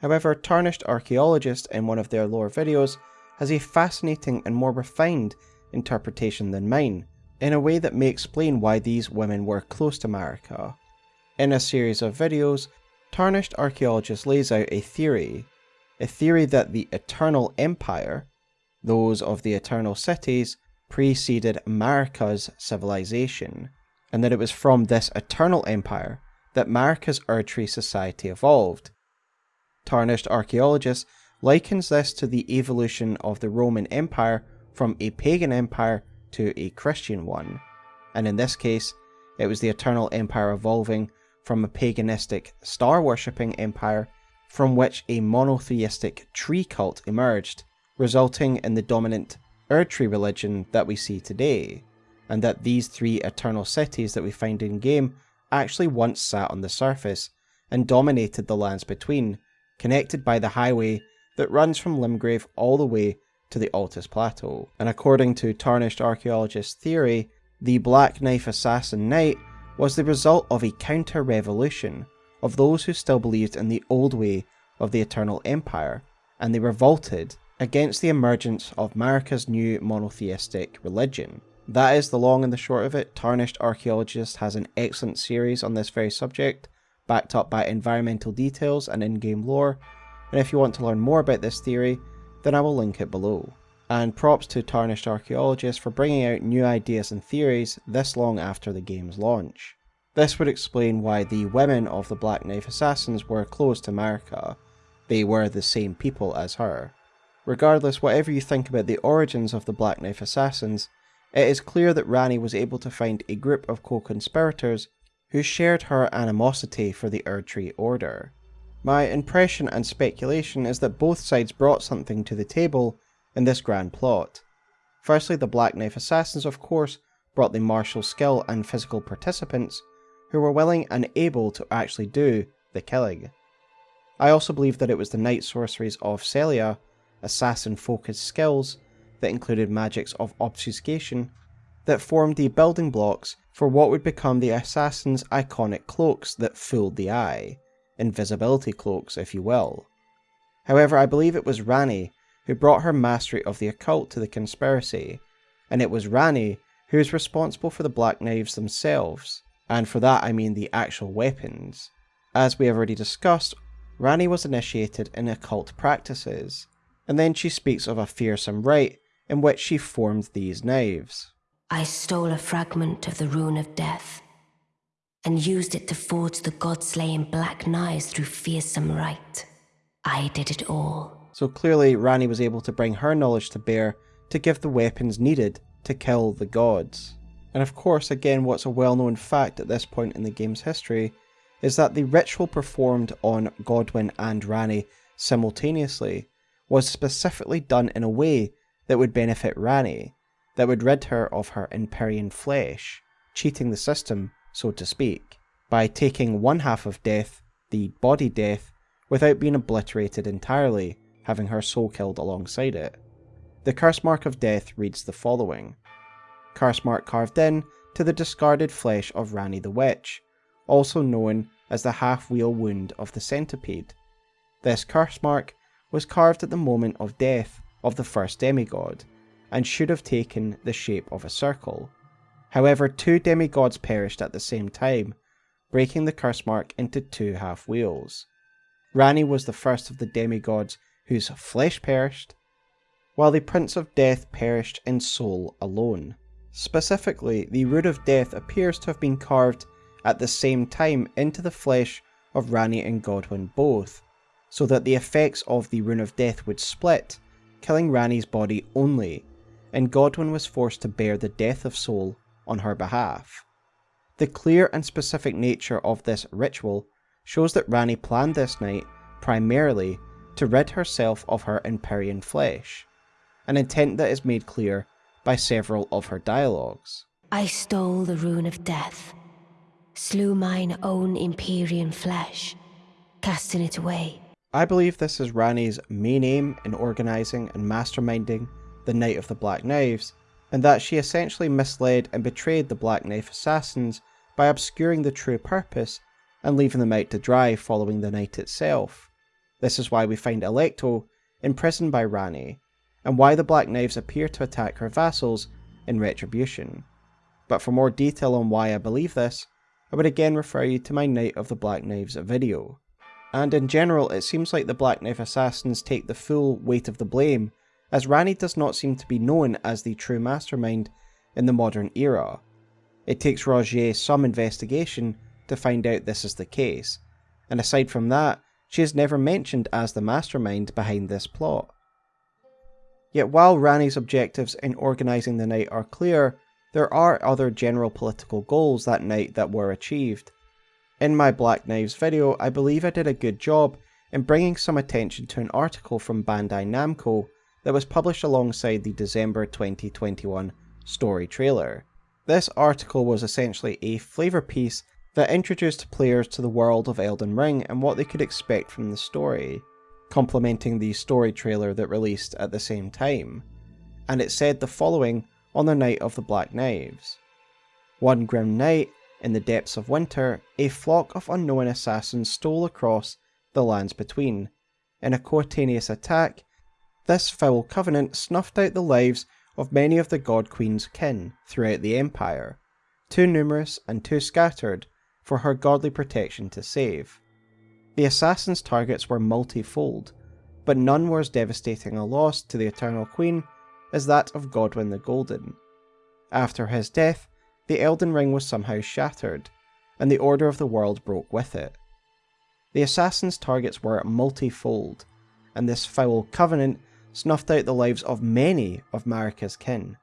However, Tarnished Archaeologist in one of their lore videos has a fascinating and more refined interpretation than mine, in a way that may explain why these women were close to Marika. In a series of videos, Tarnished Archaeologist lays out a theory, a theory that the Eternal Empire, those of the Eternal Cities, preceded Marika's civilization, and that it was from this Eternal Empire that Marika's Erdtree society evolved. Tarnished Archaeologist likens this to the evolution of the Roman Empire from a pagan empire to a Christian one, and in this case, it was the Eternal Empire evolving from a paganistic, star worshipping empire from which a monotheistic tree cult emerged, resulting in the dominant Erdtree religion that we see today, and that these three eternal cities that we find in game actually once sat on the surface and dominated the lands between, connected by the highway that runs from Limgrave all the way to the Altus Plateau. And according to Tarnished Archaeologist theory, the Black Knife Assassin Knight was the result of a counter-revolution of those who still believed in the old way of the Eternal Empire, and they revolted against the emergence of Marika's new monotheistic religion. That is the long and the short of it. Tarnished Archaeologist has an excellent series on this very subject, backed up by environmental details and in-game lore, and if you want to learn more about this theory, then I will link it below. And props to Tarnished Archaeologist for bringing out new ideas and theories this long after the game's launch. This would explain why the women of the Black Knife Assassins were close to Marika. They were the same people as her. Regardless, whatever you think about the origins of the Black Knife Assassins, it is clear that Ranni was able to find a group of co-conspirators who shared her animosity for the Erdtree Order. My impression and speculation is that both sides brought something to the table in this grand plot. Firstly, the Black Knife Assassins, of course, brought the martial skill and physical participants who were willing and able to actually do the killing. I also believe that it was the night sorceries of Sellia, assassin focused skills that included magics of obfuscation, that formed the building blocks for what would become the assassin's iconic cloaks that fooled the eye invisibility cloaks, if you will. However, I believe it was Ranni who brought her mastery of the occult to the conspiracy, and it was Ranni who is responsible for the Black Knives themselves, and for that I mean the actual weapons. As we have already discussed, Ranni was initiated in occult practices, and then she speaks of a fearsome rite in which she formed these knives. I stole a fragment of the rune of death and used it to forge the god slaying black knives through fearsome rite. I did it all. So clearly, Ranni was able to bring her knowledge to bear to give the weapons needed to kill the gods. And of course, again, what's a well known fact at this point in the game's history is that the ritual performed on Godwyn and Ranni simultaneously was specifically done in a way that would benefit Ranni, that would rid her of her Empyrean flesh, cheating the system, so to speak, by taking one half of death, the body death, without being obliterated entirely, having her soul killed alongside it. The curse mark of death reads the following Curse mark carved in to the discarded flesh of Ranni the Witch, also known as the half wheel wound of the centipede. This curse mark was carved at the moment of death of the first demigod, and should have taken the shape of a circle. However, two demigods perished at the same time, breaking the curse mark into two half wheels. Ranni was the first of the demigods whose flesh perished, while the Prince of Death perished in soul alone. Specifically, the Rune of Death appears to have been carved at the same time into the flesh of Ranni and Godwyn both, so that the effects of the Rune of Death would split, killing Ranni's body only, and Godwyn was forced to bear the death of soul on her behalf. The clear and specific nature of this ritual shows that Ranni planned this night primarily to rid herself of her Empyrean flesh, an intent that is made clear by several of her dialogues. I stole the rune of death, slew mine own Empyrean flesh, casting it away. I believe this is Ranni's main aim in organising and masterminding the Night of the Black Knives, and that she essentially misled and betrayed the Black Knife assassins by obscuring the true purpose and leaving them out to dry following the night itself. This is why we find Alecto imprisoned by Ranni, and why the Black Knives appear to attack her vassals in retribution. But for more detail on why I believe this, I would again refer you to my Night of the Black Knives video. And in general, it seems like the Black Knife assassins take the full weight of the blame, as Ranni does not seem to be known as the true mastermind in the modern era. It takes Rogier some investigation to find out this is the case, and aside from that, she is never mentioned as the mastermind behind this plot. Yet while Ranni's objectives in organising the night are clear, there are other general political goals that night that were achieved. In my Black Knives video, I believe I did a good job in bringing some attention to an article from Bandai Namco that was published alongside the December 2021 story trailer. This article was essentially a flavour piece that introduced players to the world of Elden Ring and what they could expect from the story, complementing the story trailer that released at the same time. And it said the following on the night of the Black Knives. One grim night, in the depths of winter, a flock of unknown assassins stole across the lands between. In a coordinated attack, this foul covenant snuffed out the lives of many of the God Queen's kin throughout the Empire, too numerous and too scattered for her godly protection to save. The assassin's targets were multifold, but none were as devastating a loss to the Eternal Queen as that of Godwyn the Golden. After his death, the Elden Ring was somehow shattered, and the order of the world broke with it. The assassin's targets were multifold, and this foul covenant snuffed out the lives of many of Marika's kin.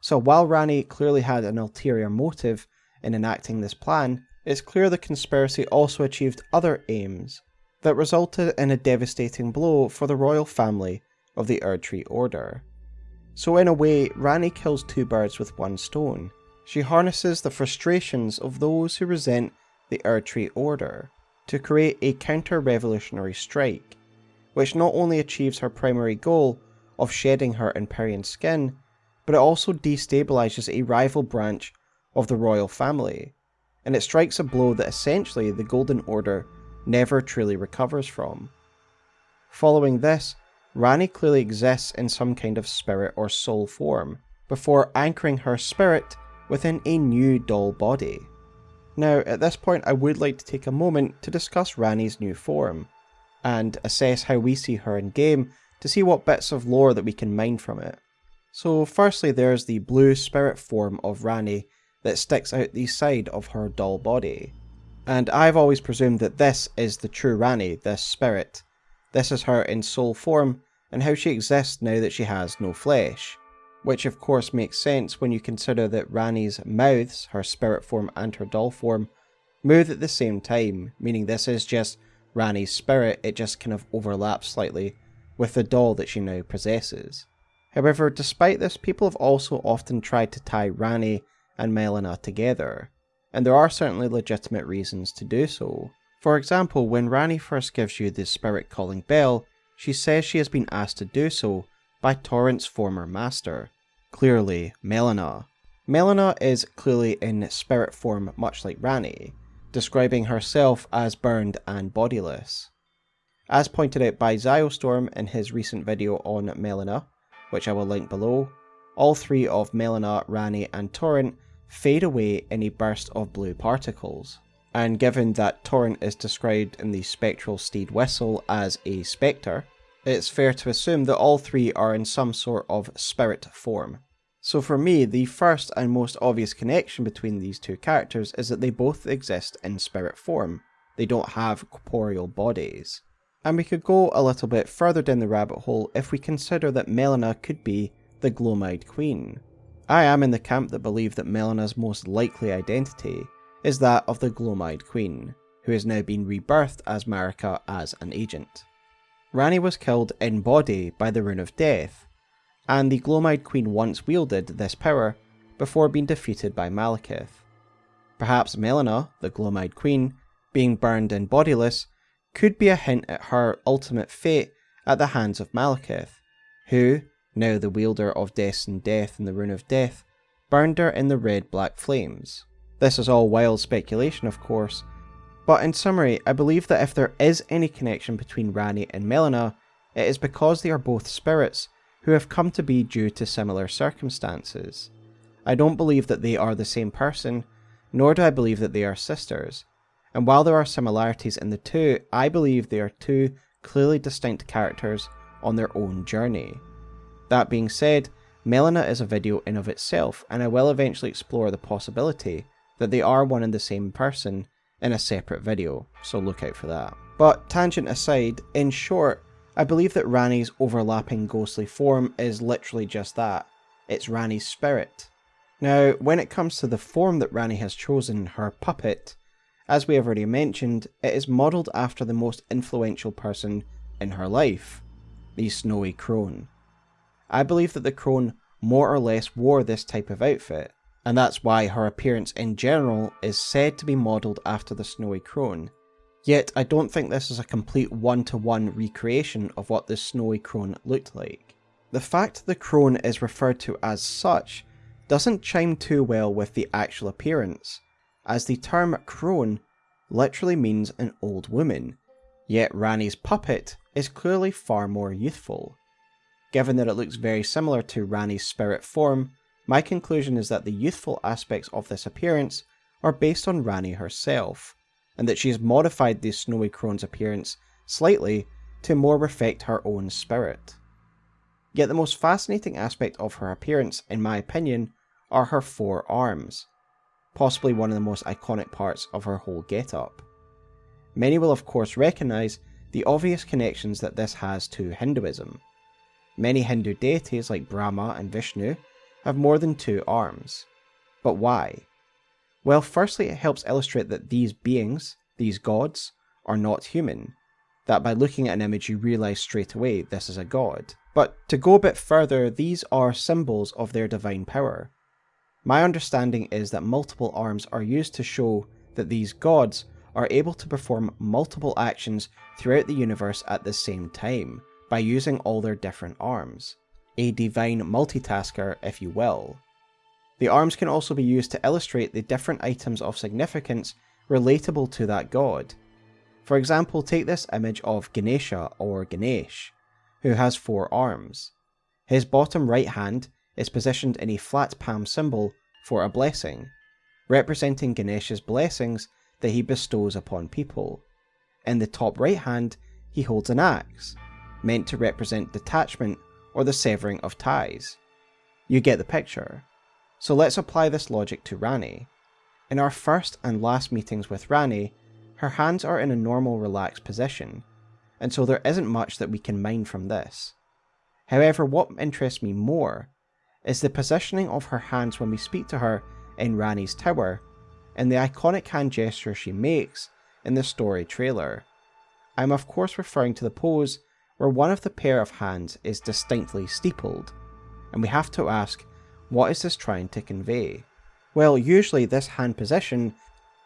So while Ranni clearly had an ulterior motive in enacting this plan, it's clear the conspiracy also achieved other aims that resulted in a devastating blow for the royal family of the Erdtree Order. So in a way, Ranni kills two birds with one stone. She harnesses the frustrations of those who resent the Erdtree Order to create a counter-revolutionary strike which not only achieves her primary goal of shedding her Empyrean skin, but it also destabilizes a rival branch of the royal family, and it strikes a blow that essentially the Golden Order never truly recovers from. Following this, Ranni clearly exists in some kind of spirit or soul form, before anchoring her spirit within a new doll body. Now, at this point I would like to take a moment to discuss Ranni's new form, and assess how we see her in game to see what bits of lore that we can mine from it. So firstly there's the blue spirit form of Ranni that sticks out the side of her doll body. And I've always presumed that this is the true Ranni, this spirit. This is her in soul form and how she exists now that she has no flesh. Which of course makes sense when you consider that Ranni's mouths, her spirit form and her doll form, move at the same time, meaning this is just Ranni's spirit, it just kind of overlaps slightly with the doll that she now possesses. However, despite this, people have also often tried to tie Ranni and Melina together, and there are certainly legitimate reasons to do so. For example, when Ranni first gives you the spirit calling bell, she says she has been asked to do so by Torrent's former master, clearly Melina. Melina is clearly in spirit form much like Ranni, describing herself as burned and bodiless. As pointed out by Zyostorm in his recent video on Melina, which I will link below, all three of Melina, Ranni and Torrent fade away in a burst of blue particles. And given that Torrent is described in the Spectral Steed Whistle as a spectre, it's fair to assume that all three are in some sort of spirit form. So for me, the first and most obvious connection between these two characters is that they both exist in spirit form. They don't have corporeal bodies. And we could go a little bit further down the rabbit hole if we consider that Melina could be the Gloam-Eyed Queen. I am in the camp that believe that Melina's most likely identity is that of the Gloam-Eyed Queen, who has now been rebirthed as Marika as an agent. Ranni was killed in body by the Rune of Death, and the Gloam-Eyed Queen once wielded this power before being defeated by Maliketh. Perhaps Melina, the Gloam-Eyed Queen, being burned and bodiless, could be a hint at her ultimate fate at the hands of Maliketh, who, now the wielder of Death and Death and the Rune of Death, burned her in the red black flames. This is all wild speculation, of course, but in summary, I believe that if there is any connection between Ranni and Melina, it is because they are both spirits who have come to be due to similar circumstances. I don't believe that they are the same person, nor do I believe that they are sisters, and while there are similarities in the two, I believe they are two clearly distinct characters on their own journey. That being said, Melina is a video in of itself, and I will eventually explore the possibility that they are one and the same person in a separate video, so look out for that. But tangent aside, in short, I believe that Ranni's overlapping ghostly form is literally just that. It's Ranni's spirit. Now, when it comes to the form that Ranni has chosen, her puppet, as we have already mentioned, it is modelled after the most influential person in her life, the Snowy Crone. I believe that the crone more or less wore this type of outfit, and that's why her appearance in general is said to be modelled after the Snowy Crone. Yet I don't think this is a complete one-to-one -one recreation of what the Snowy Crone looked like. The fact the crone is referred to as such doesn't chime too well with the actual appearance, as the term crone literally means an old woman, yet Ranni's puppet is clearly far more youthful. Given that it looks very similar to Ranni's spirit form, my conclusion is that the youthful aspects of this appearance are based on Ranni herself, and that she has modified the Snowy Crone's appearance slightly to more reflect her own spirit. Yet the most fascinating aspect of her appearance, in my opinion, are her four arms possibly one of the most iconic parts of her whole getup. Many will of course recognise the obvious connections that this has to Hinduism. Many Hindu deities like Brahma and Vishnu have more than two arms. But why? Well, firstly, it helps illustrate that these beings, these gods, are not human. That by looking at an image you realise straight away this is a god. But to go a bit further, these are symbols of their divine power. My understanding is that multiple arms are used to show that these gods are able to perform multiple actions throughout the universe at the same time by using all their different arms. A divine multitasker, if you will. The arms can also be used to illustrate the different items of significance relatable to that god. For example, take this image of Ganesha or Ganesh, who has four arms. His bottom right hand is positioned in a flat palm symbol for a blessing, representing Ganesha's blessings that he bestows upon people. In the top right hand, he holds an axe, meant to represent detachment or the severing of ties. You get the picture. So let's apply this logic to Ranni. In our first and last meetings with Ranni, her hands are in a normal relaxed position, and so there isn't much that we can mine from this. However, what interests me more is the positioning of her hands when we speak to her in Ranni's tower, and the iconic hand gesture she makes in the story trailer. I'm of course referring to the pose where one of the pair of hands is distinctly steepled, and we have to ask, what is this trying to convey? Well, usually this hand position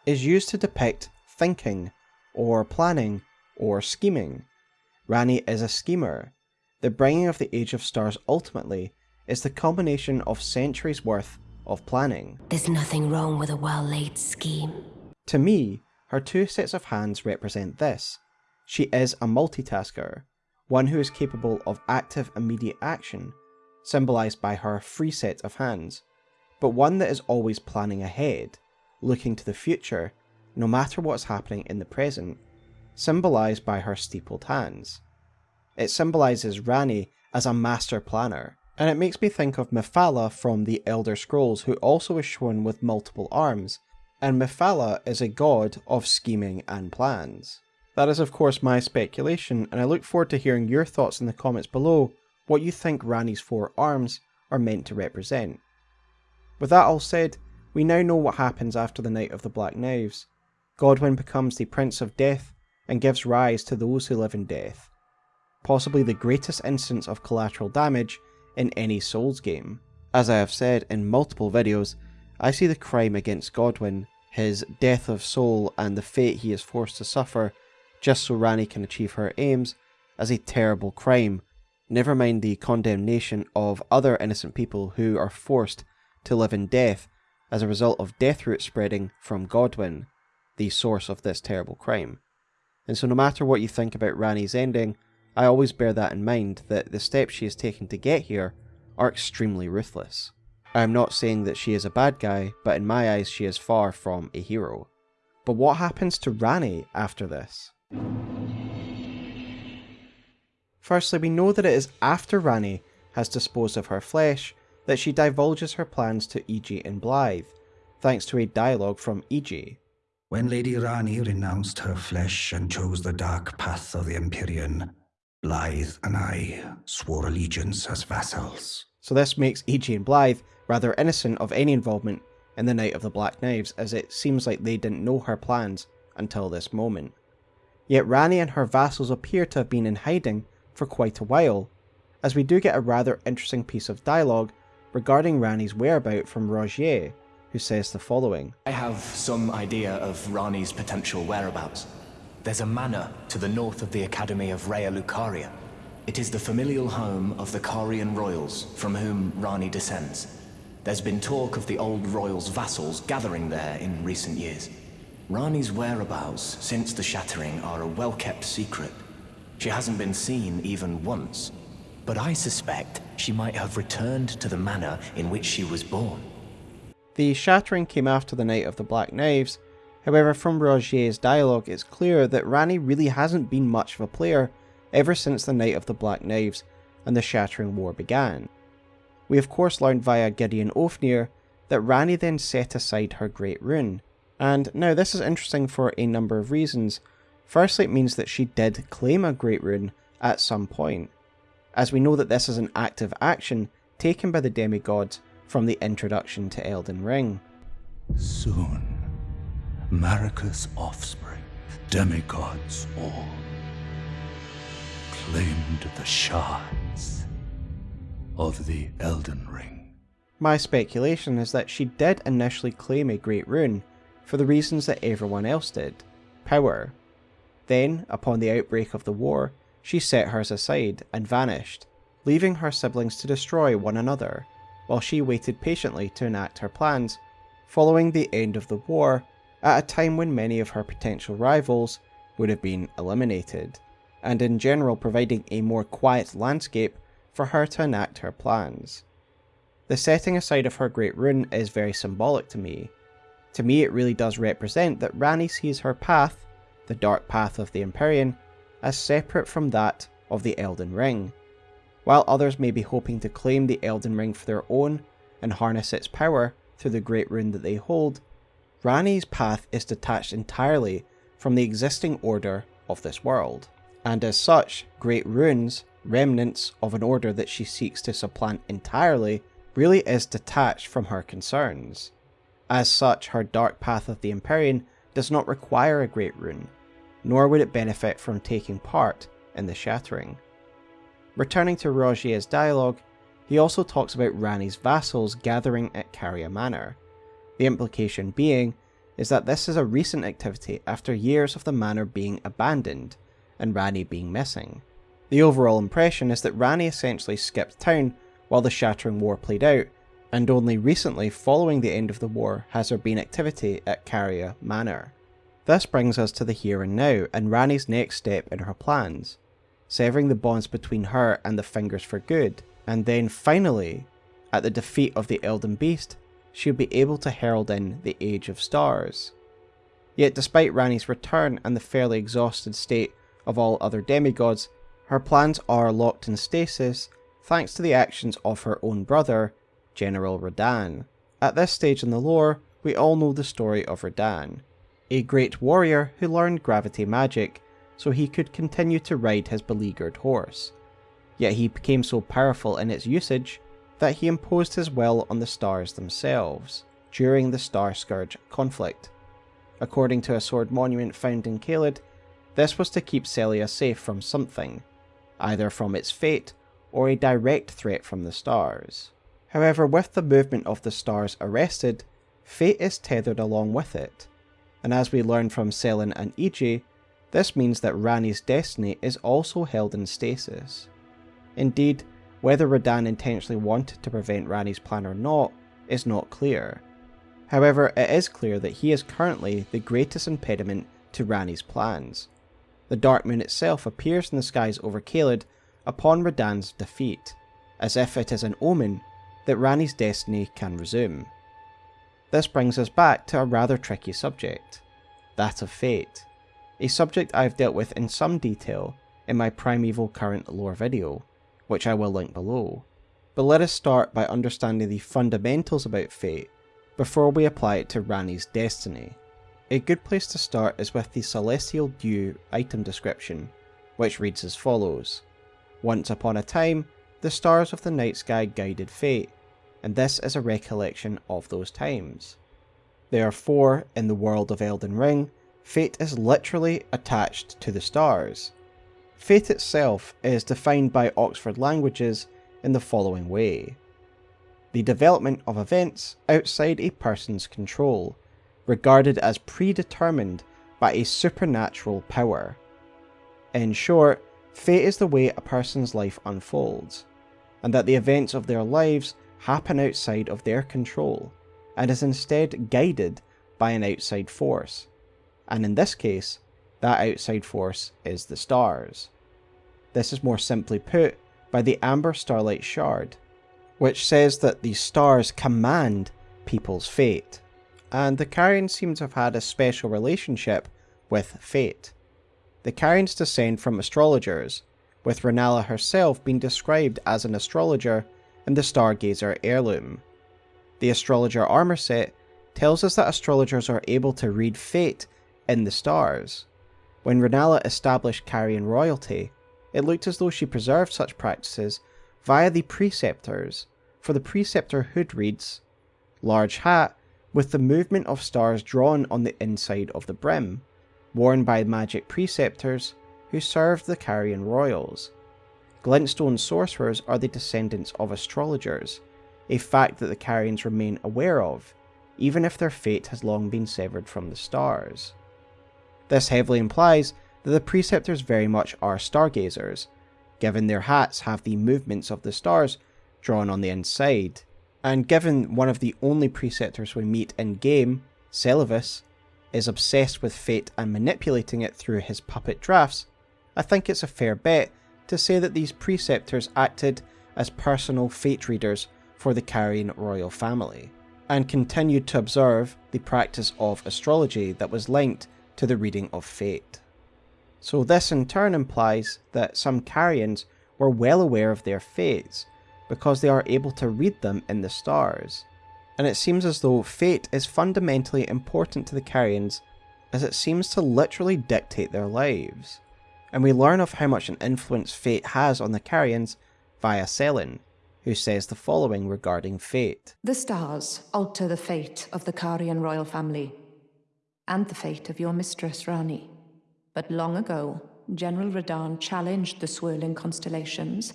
is used to depict thinking, or planning, or scheming. Ranni is a schemer. The bringing of the Age of Stars ultimately is the culmination of centuries worth of planning. There's nothing wrong with a well-laid scheme. To me, her two sets of hands represent this. She is a multitasker, one who is capable of active immediate action, symbolised by her free set of hands, but one that is always planning ahead, looking to the future, no matter what's happening in the present, symbolised by her steepled hands. It symbolises Ranni as a master planner, and it makes me think of Mephala from the Elder Scrolls who also is shown with multiple arms, and Mephala is a god of scheming and plans. That is of course my speculation, and I look forward to hearing your thoughts in the comments below what you think Ranni's four arms are meant to represent. With that all said, we now know what happens after the Night of the Black Knives. Godwyn becomes the Prince of Death and gives rise to those who live in death. Possibly the greatest instance of collateral damage in any Souls game. As I have said in multiple videos, I see the crime against Godwyn, his death of soul and the fate he is forced to suffer just so Ranni can achieve her aims as a terrible crime, never mind the condemnation of other innocent people who are forced to live in death as a result of Deathroot spreading from Godwyn, the source of this terrible crime. And so no matter what you think about Ranni's ending, I always bear that in mind that the steps she has taken to get here are extremely ruthless. I am not saying that she is a bad guy, but in my eyes she is far from a hero. But what happens to Ranni after this? Firstly, we know that it is after Ranni has disposed of her flesh that she divulges her plans to Iji and Blaidd, thanks to a dialogue from Iji. When Lady Ranni renounced her flesh and chose the dark path of the Empyrean, Blaidd and I swore allegiance as vassals. So this makes Iji and Blaidd rather innocent of any involvement in the Night of the Black Knives, as it seems like they didn't know her plans until this moment. Yet Ranni and her vassals appear to have been in hiding for quite a while, as we do get a rather interesting piece of dialogue regarding Ranni's whereabout from Rogier, who says the following. I have some idea of Ranni's potential whereabouts. There's a manor to the north of the Academy of Raya Lucaria. It is the familial home of the Carian royals, from whom Ranni descends. There's been talk of the old royals' vassals gathering there in recent years. Ranni's whereabouts since the shattering are a well-kept secret. She hasn't been seen even once, but I suspect she might have returned to the manor in which she was born. The shattering came after the Night of the Black Knives, however from Rogier's dialogue it's clear that Ranni really hasn't been much of a player ever since the Night of the Black Knives and the Shattering War began. We of course learned via Gideon Ofnir that Ranni then set aside her Great Rune, and now this is interesting for a number of reasons. Firstly, it means that she did claim a Great Rune at some point, as we know that this is an active action taken by the demigods from the introduction to Elden Ring. Soon, Marika's offspring, demigods all, claimed the shards of the Elden Ring. My speculation is that she did initially claim a Great Rune, for the reasons that everyone else did power. Then, upon the outbreak of the war, she set hers aside and vanished, leaving her siblings to destroy one another, while she waited patiently to enact her plans, following the end of the war, at a time when many of her potential rivals would have been eliminated, and in general providing a more quiet landscape for her to enact her plans. The setting aside of her Great Rune is very symbolic to me, to me, it really does represent that Ranni sees her path, the dark path of the Empyrean, as separate from that of the Elden Ring. While others may be hoping to claim the Elden Ring for their own and harness its power through the great rune that they hold, Ranni's path is detached entirely from the existing order of this world, and as such, great runes, remnants of an order that she seeks to supplant entirely, really is detached from her concerns. As such, her dark path of the Empyrean does not require a great rune, nor would it benefit from taking part in the shattering. Returning to Rogier's dialogue, he also talks about Ranni's vassals gathering at Caria Manor, the implication being is that this is a recent activity after years of the manor being abandoned and Ranni being missing. The overall impression is that Ranni essentially skipped town while the Shattering War played out, and only recently following the end of the war has there been activity at Caria Manor. This brings us to the here and now and Ranni's next step in her plans, severing the bonds between her and the Fingers for good, and then finally, at the defeat of the Elden Beast, she'll be able to herald in the Age of Stars. Yet despite Ranni's return and the fairly exhausted state of all other demigods, her plans are locked in stasis thanks to the actions of her own brother, General Radahn. At this stage in the lore, we all know the story of Radahn, a great warrior who learned gravity magic so he could continue to ride his beleaguered horse. Yet he became so powerful in its usage that he imposed his will on the stars themselves during the Star Scourge conflict. According to a sword monument found in Caelid, this was to keep Sellia safe from something, either from its fate or a direct threat from the stars. However, with the movement of the stars arrested, fate is tethered along with it, and as we learn from Sellen and Iji, this means that Ranni's destiny is also held in stasis. Indeed, whether Radahn intentionally wanted to prevent Ranni's plan or not is not clear. However, it is clear that he is currently the greatest impediment to Ranni's plans. The Dark Moon itself appears in the skies over Caelid upon Radahn's defeat, as if it is an omen that Ranni's destiny can resume. This brings us back to a rather tricky subject, that of fate, a subject I've dealt with in some detail in my Primeval Current lore video, which I will link below. But let us start by understanding the fundamentals about fate before we apply it to Ranni's destiny. A good place to start is with the Celestial Dew item description, which reads as follows. Once upon a time, the stars of the night sky guided fate, and this is a recollection of those times. Therefore, in the world of Elden Ring, fate is literally attached to the stars, Fate itself is defined by Oxford Languages in the following way. The development of events outside a person's control, regarded as predetermined by a supernatural power. In short, fate is the way a person's life unfolds, and that the events of their lives happen outside of their control, and is instead guided by an outside force. And in this case, that outside force is the stars. This is more simply put by the Amber Starlight Shard, which says that the stars command people's fate, and the Carians seem to have had a special relationship with fate. The Carians descend from astrologers, with Rennala herself being described as an astrologer in the Stargazer heirloom. The astrologer armor set tells us that astrologers are able to read fate in the stars, when Rennala established Carian royalty, it looked as though she preserved such practices via the preceptors, for the preceptor hood reads, Large hat with the movement of stars drawn on the inside of the brim, worn by magic preceptors who served the Carian royals. Glintstone sorcerers are the descendants of astrologers, a fact that the Carians remain aware of, even if their fate has long been severed from the stars. This heavily implies that the preceptors very much are stargazers, given their hats have the movements of the stars drawn on the inside. And given one of the only preceptors we meet in game, Seluvis, is obsessed with fate and manipulating it through his puppet drafts, I think it's a fair bet to say that these preceptors acted as personal fate readers for the Carian royal family, and continued to observe the practice of astrology that was linked to the reading of fate. So this in turn implies that some Carians were well aware of their fates, because they are able to read them in the stars. And it seems as though fate is fundamentally important to the Carians, as it seems to literally dictate their lives. And we learn of how much an influence fate has on the Carians via Sellen, who says the following regarding fate. The stars alter the fate of the Carian royal family, and the fate of your mistress Ranni. But long ago, General Radahn challenged the swirling constellations,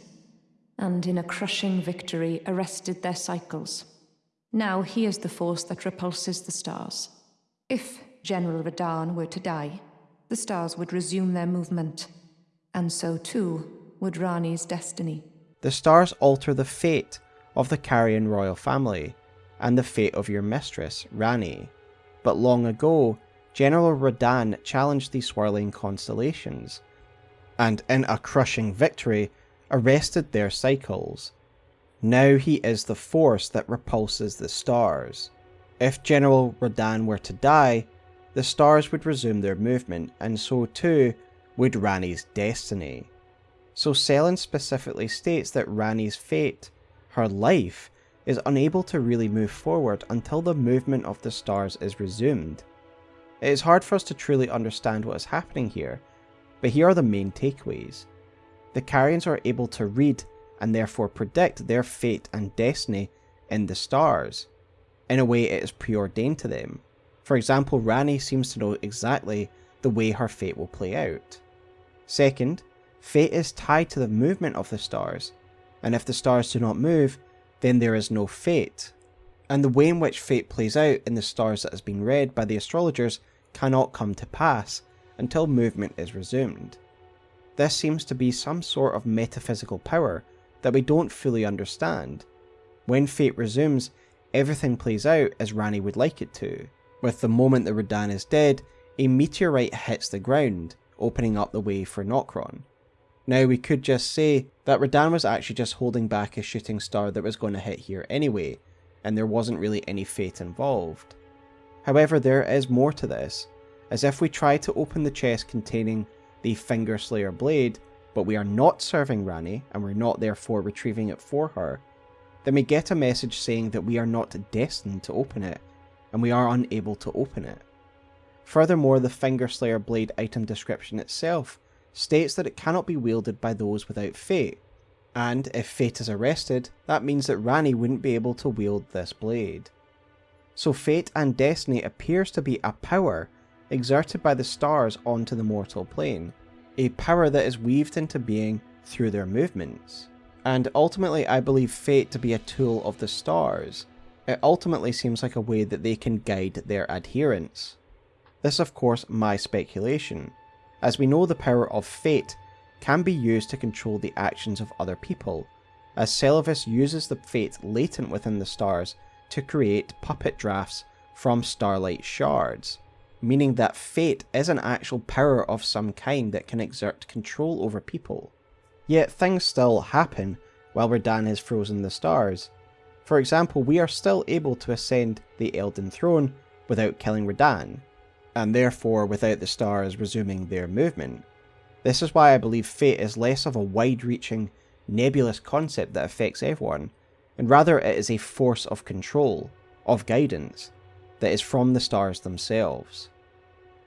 and in a crushing victory arrested their cycles. Now he is the force that repulses the stars. If General Radahn were to die, the stars would resume their movement, and so too would Ranni's destiny. The stars alter the fate of the Carian royal family, and the fate of your mistress, Ranni. But long ago, General Radahn challenged the swirling constellations, and in a crushing victory, arrested their cycles. Now he is the force that repulses the stars. If General Radahn were to die, the stars would resume their movement, and so too would Ranni's destiny. So Sellen specifically states that Ranni's fate, her life, is unable to really move forward until the movement of the stars is resumed. It is hard for us to truly understand what is happening here, but here are the main takeaways. The Carians are able to read and therefore predict their fate and destiny in the stars. In a way, it is preordained to them. For example, Ranni seems to know exactly the way her fate will play out. Second, fate is tied to the movement of the stars, and if the stars do not move, then there is no fate. And the way in which fate plays out in the stars that has been read by the astrologers cannot come to pass until movement is resumed. This seems to be some sort of metaphysical power that we don't fully understand. When fate resumes, everything plays out as Ranni would like it to. With the moment that Radahn is dead, a meteorite hits the ground, opening up the way for Nokron. Now we could just say that Radahn was actually just holding back a shooting star that was going to hit here anyway, and there wasn't really any fate involved. However, there is more to this, as if we try to open the chest containing the Finger Slayer blade, but we are not serving Ranni, and we're not therefore retrieving it for her, then we get a message saying that we are not destined to open it, and we are unable to open it. Furthermore, the Finger Slayer blade item description itself states that it cannot be wielded by those without fate, and if fate is arrested, that means that Ranni wouldn't be able to wield this blade. So fate and destiny appears to be a power exerted by the stars onto the mortal plane, a power that is weaved into being through their movements. And ultimately, I believe fate to be a tool of the stars. It ultimately seems like a way that they can guide their adherents. This, of course, my speculation, as we know the power of fate can be used to control the actions of other people, as Seluvis uses the fate latent within the stars to create puppet drafts from starlight shards meaning that fate is an actual power of some kind that can exert control over people. Yet things still happen while Radahn is frozen the stars. For example, we are still able to ascend the Elden Throne without killing Radahn, and therefore without the stars resuming their movement. This is why I believe fate is less of a wide-reaching, nebulous concept that affects everyone, and rather it is a force of control, of guidance, that is from the stars themselves.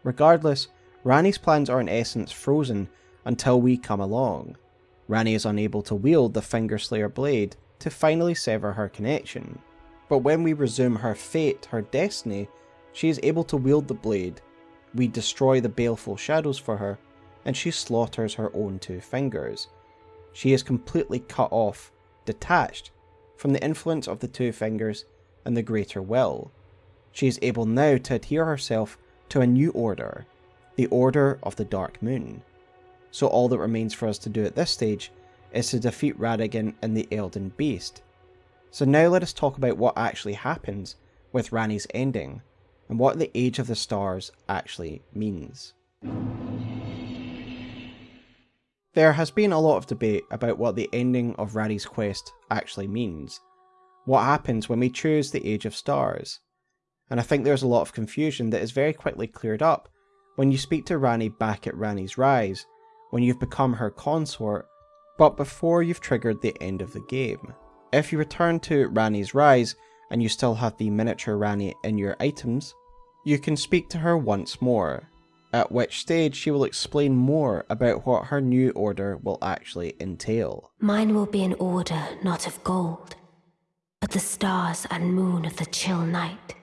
Regardless, Ranni's plans are in essence frozen until we come along. Ranni is unable to wield the Finger Slayer blade to finally sever her connection. But when we resume her fate, her destiny, she is able to wield the blade. We destroy the baleful shadows for her, and she slaughters her own two fingers. She is completely cut off, detached from the influence of the two fingers and the greater will. She is able now to adhere herself to a new order, the Order of the Dark Moon. So all that remains for us to do at this stage is to defeat Radagon and the Elden Beast. So now let us talk about what actually happens with Ranni's ending, and what the Age of the Stars actually means. There has been a lot of debate about what the ending of Ranni's quest actually means. What happens when we choose the Age of Stars? and I think there's a lot of confusion that is very quickly cleared up when you speak to Ranni back at Ranni's Rise, when you've become her consort, but before you've triggered the end of the game. If you return to Ranni's Rise and you still have the miniature Ranni in your items, you can speak to her once more, at which stage she will explain more about what her new order will actually entail. Mine will be an order not of gold, but the stars and moon of the chill night.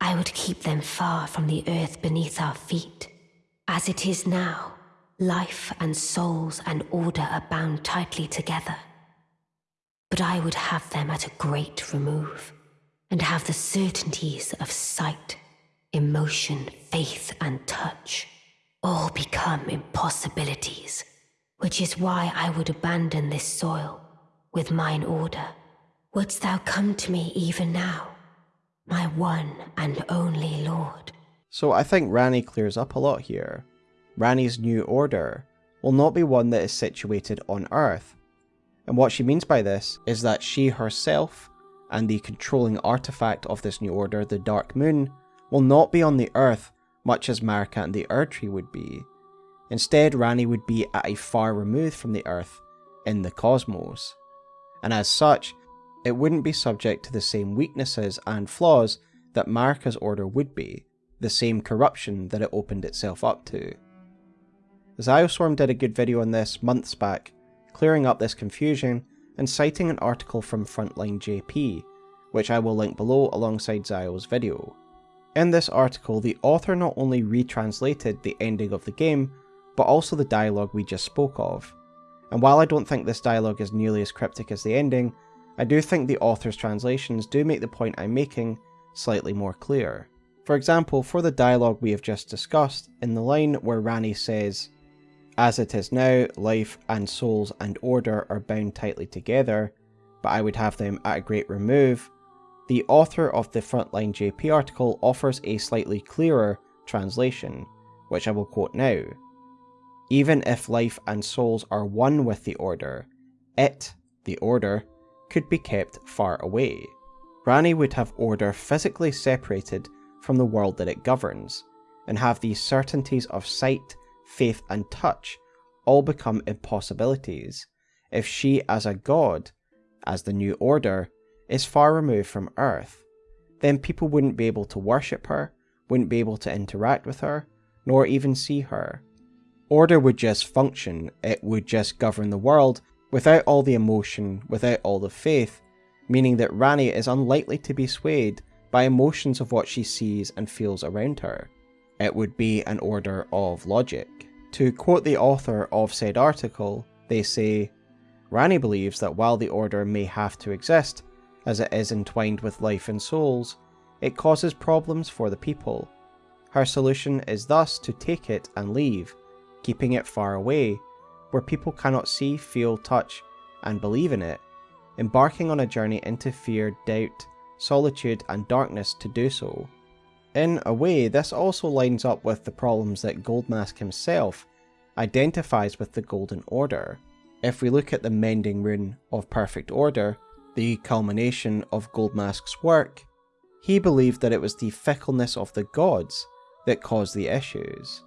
I would keep them far from the earth beneath our feet. As it is now, life and souls and order are bound tightly together. But I would have them at a great remove, and have the certainties of sight, emotion, faith, and touch all become impossibilities, which is why I would abandon this soil with mine order. Wouldst thou come to me even now, my one and only lord? So I think Ranni clears up a lot here. Ranni's new order will not be one that is situated on Earth. And what she means by this is that she herself and the controlling artifact of this new order, the Dark Moon, will not be on the Earth much as Marika and the Erdtree would be. Instead, Ranni would be at a far remove from the Earth, in the cosmos. And as such, it wouldn't be subject to the same weaknesses and flaws that Marika's order would be, the same corruption that it opened itself up to. Zioswarm did a good video on this months back, clearing up this confusion and citing an article from Frontline JP, which I will link below alongside Zio's video. In this article, the author not only retranslated the ending of the game, but also the dialogue we just spoke of. And while I don't think this dialogue is nearly as cryptic as the ending, I do think the author's translations do make the point I'm making slightly more clear. For example, for the dialogue we have just discussed, in the line where Ranni says, As it is now, life and souls and order are bound tightly together, but I would have them at a great remove, the author of the Frontline JP article offers a slightly clearer translation, which I will quote now. Even if life and souls are one with the Order, it, the Order, could be kept far away. Ranni would have Order physically separated from the world that it governs, and have these certainties of sight, faith, and touch all become impossibilities if she, as a god, as the new order, is far removed from Earth, then people wouldn't be able to worship her, wouldn't be able to interact with her, nor even see her. Order would just function, it would just govern the world without all the emotion, without all the faith, meaning that Ranni is unlikely to be swayed by emotions of what she sees and feels around her. It would be an order of logic. To quote the author of said article, they say, Ranni believes that while the order may have to exist, as it is entwined with life and souls, it causes problems for the people. Her solution is thus to take it and leave, keeping it far away, where people cannot see, feel, touch, and believe in it, embarking on a journey into fear, doubt, solitude, and darkness to do so. In a way, this also lines up with the problems that Goldmask himself identifies with the Golden Order. If we look at the Mending Rune of Perfect Order, the culmination of Goldmask's work, he believed that it was the fickleness of the gods that caused the issues.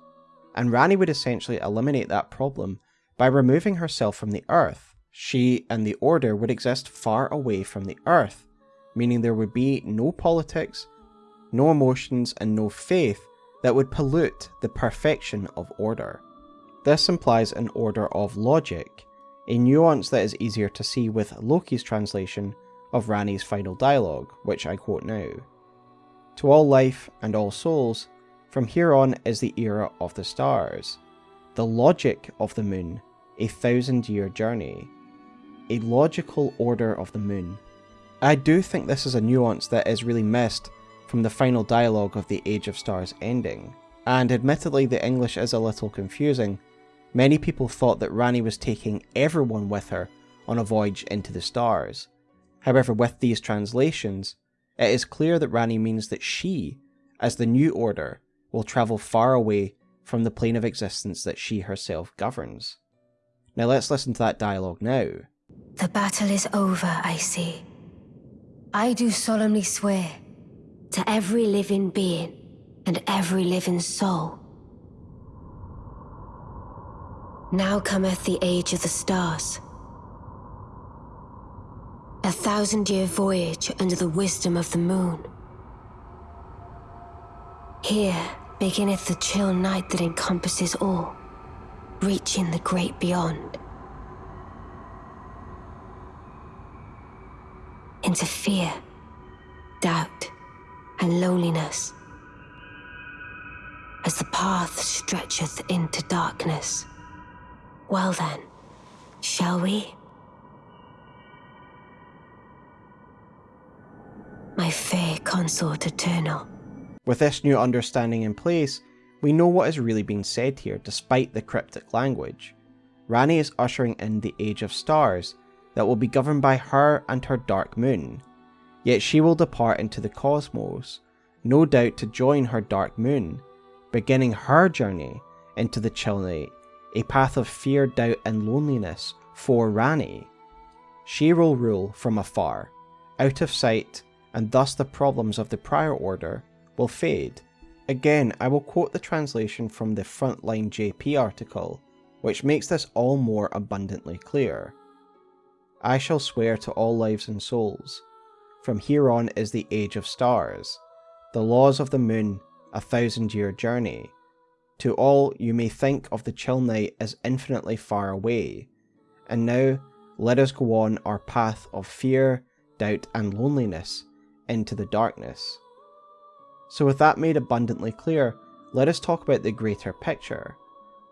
And Ranni would essentially eliminate that problem by removing herself from the earth. She and the Order would exist far away from the earth, meaning there would be no politics, no emotions, and no faith that would pollute the perfection of order. This implies an order of logic, a nuance that is easier to see with Loki's translation of Ranni's final dialogue, which I quote now. To all life and all souls, from here on is the era of the stars, the logic of the moon, a thousand year journey, a logical order of the moon. I do think this is a nuance that is really missed from the final dialogue of the Age of Stars ending, and admittedly the English is a little confusing, Many people thought that Ranni was taking everyone with her on a voyage into the stars. However, with these translations, it is clear that Ranni means that she, as the new order, will travel far away from the plane of existence that she herself governs. Now let's listen to that dialogue now. The battle is over, I see. I do solemnly swear to every living being and every living soul Now cometh the age of the stars. A thousand year voyage under the wisdom of the moon. Here beginneth the chill night that encompasses all, reaching the great beyond. Into fear, doubt, and loneliness as the path stretcheth into darkness. Well then, shall we? My fair consort eternal. With this new understanding in place, we know what is really being said here despite the cryptic language. Ranni is ushering in the Age of Stars that will be governed by her and her Dark Moon. Yet she will depart into the cosmos, no doubt to join her Dark Moon, beginning her journey into the chill night, a path of fear, doubt, and loneliness for Ranni. She will rule from afar, out of sight, and thus the problems of the prior order will fade. Again, I will quote the translation from the Frontline JP article, which makes this all more abundantly clear. I shall swear to all lives and souls. From here on is the age of stars. The laws of the moon a thousand year journey. To all, you may think of the chill night as infinitely far away. And now, let us go on our path of fear, doubt, and loneliness into the darkness. So, with that made abundantly clear, let us talk about the greater picture.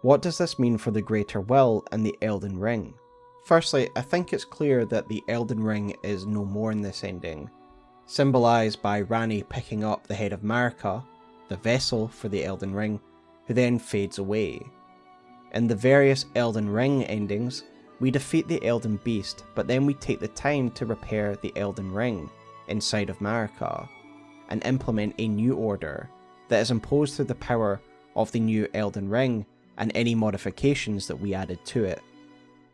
What does this mean for the greater will and the Elden Ring? Firstly, I think it's clear that the Elden Ring is no more in this ending, symbolised by Ranni picking up the head of Marika the vessel for the Elden Ring, who then fades away. In the various Elden Ring endings, we defeat the Elden Beast, but then we take the time to repair the Elden Ring inside of Marika, and implement a new order that is imposed through the power of the new Elden Ring and any modifications that we added to it.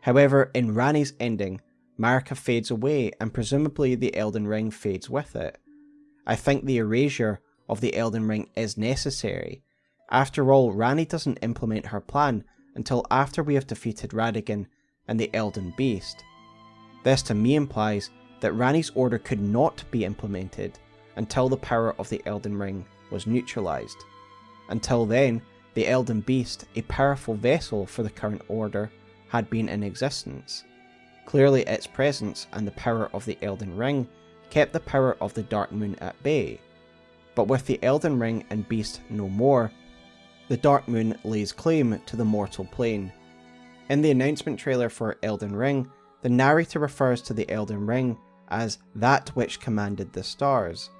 However, in Ranni's ending, Marika fades away and presumably the Elden Ring fades with it. I think the erasure of the Elden Ring is necessary. After all, Ranni doesn't implement her plan until after we have defeated Radagon and the Elden Beast. This to me implies that Ranni's order could not be implemented until the power of the Elden Ring was neutralized. Until then, the Elden Beast, a powerful vessel for the current order, had been in existence. Clearly its presence and the power of the Elden Ring kept the power of the Dark Moon at bay, but with the Elden Ring and Beast no more, the Dark Moon lays claim to the mortal plane. In the announcement trailer for Elden Ring, the narrator refers to the Elden Ring as that which commanded the stars.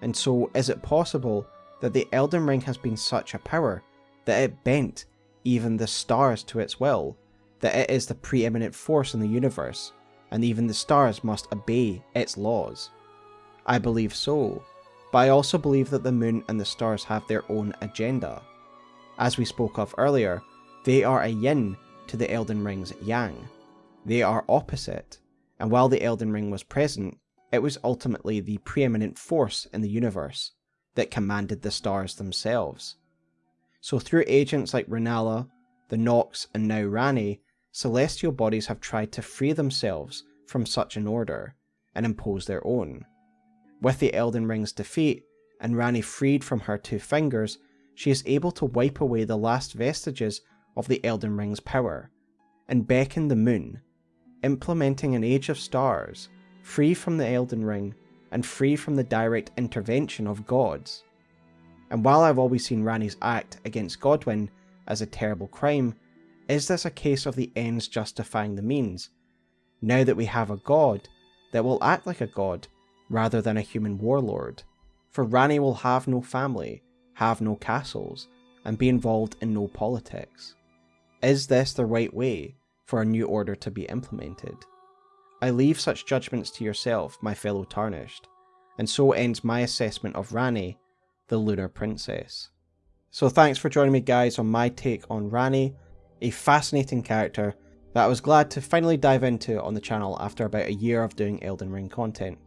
And so, is it possible that the Elden Ring has been such a power that it bent even the stars to its will, that it is the preeminent force in the universe, and even the stars must obey its laws? I believe so, but I also believe that the moon and the stars have their own agenda. As we spoke of earlier, they are a yin to the Elden Ring's yang. They are opposite, and while the Elden Ring was present, it was ultimately the preeminent force in the universe that commanded the stars themselves. So through agents like Rennala, the Nox, and now Ranni, celestial bodies have tried to free themselves from such an order and impose their own. With the Elden Ring's defeat, and Ranni freed from her two fingers, she is able to wipe away the last vestiges of the Elden Ring's power, and beckon the moon, implementing an age of stars, free from the Elden Ring, and free from the direct intervention of gods. And while I've always seen Ranni's act against Godwyn as a terrible crime, is this a case of the ends justifying the means? Now that we have a god that will act like a god rather than a human warlord, for Ranni will have no family, have no castles, and be involved in no politics. Is this the right way for a new order to be implemented? I leave such judgments to yourself, my fellow Tarnished, and so ends my assessment of Ranni, the Lunar Princess. So thanks for joining me guys on my take on Ranni, a fascinating character that I was glad to finally dive into on the channel after about a year of doing Elden Ring content.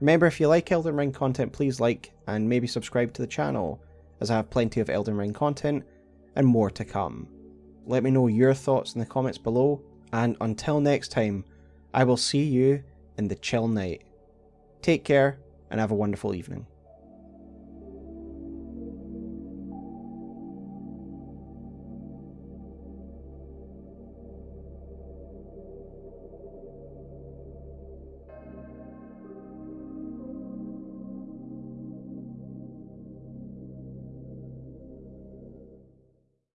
Remember, if you like Elden Ring content, please like and maybe subscribe to the channel, as I have plenty of Elden Ring content and more to come. Let me know your thoughts in the comments below, and until next time, I will see you in the chill night. Take care and have a wonderful evening.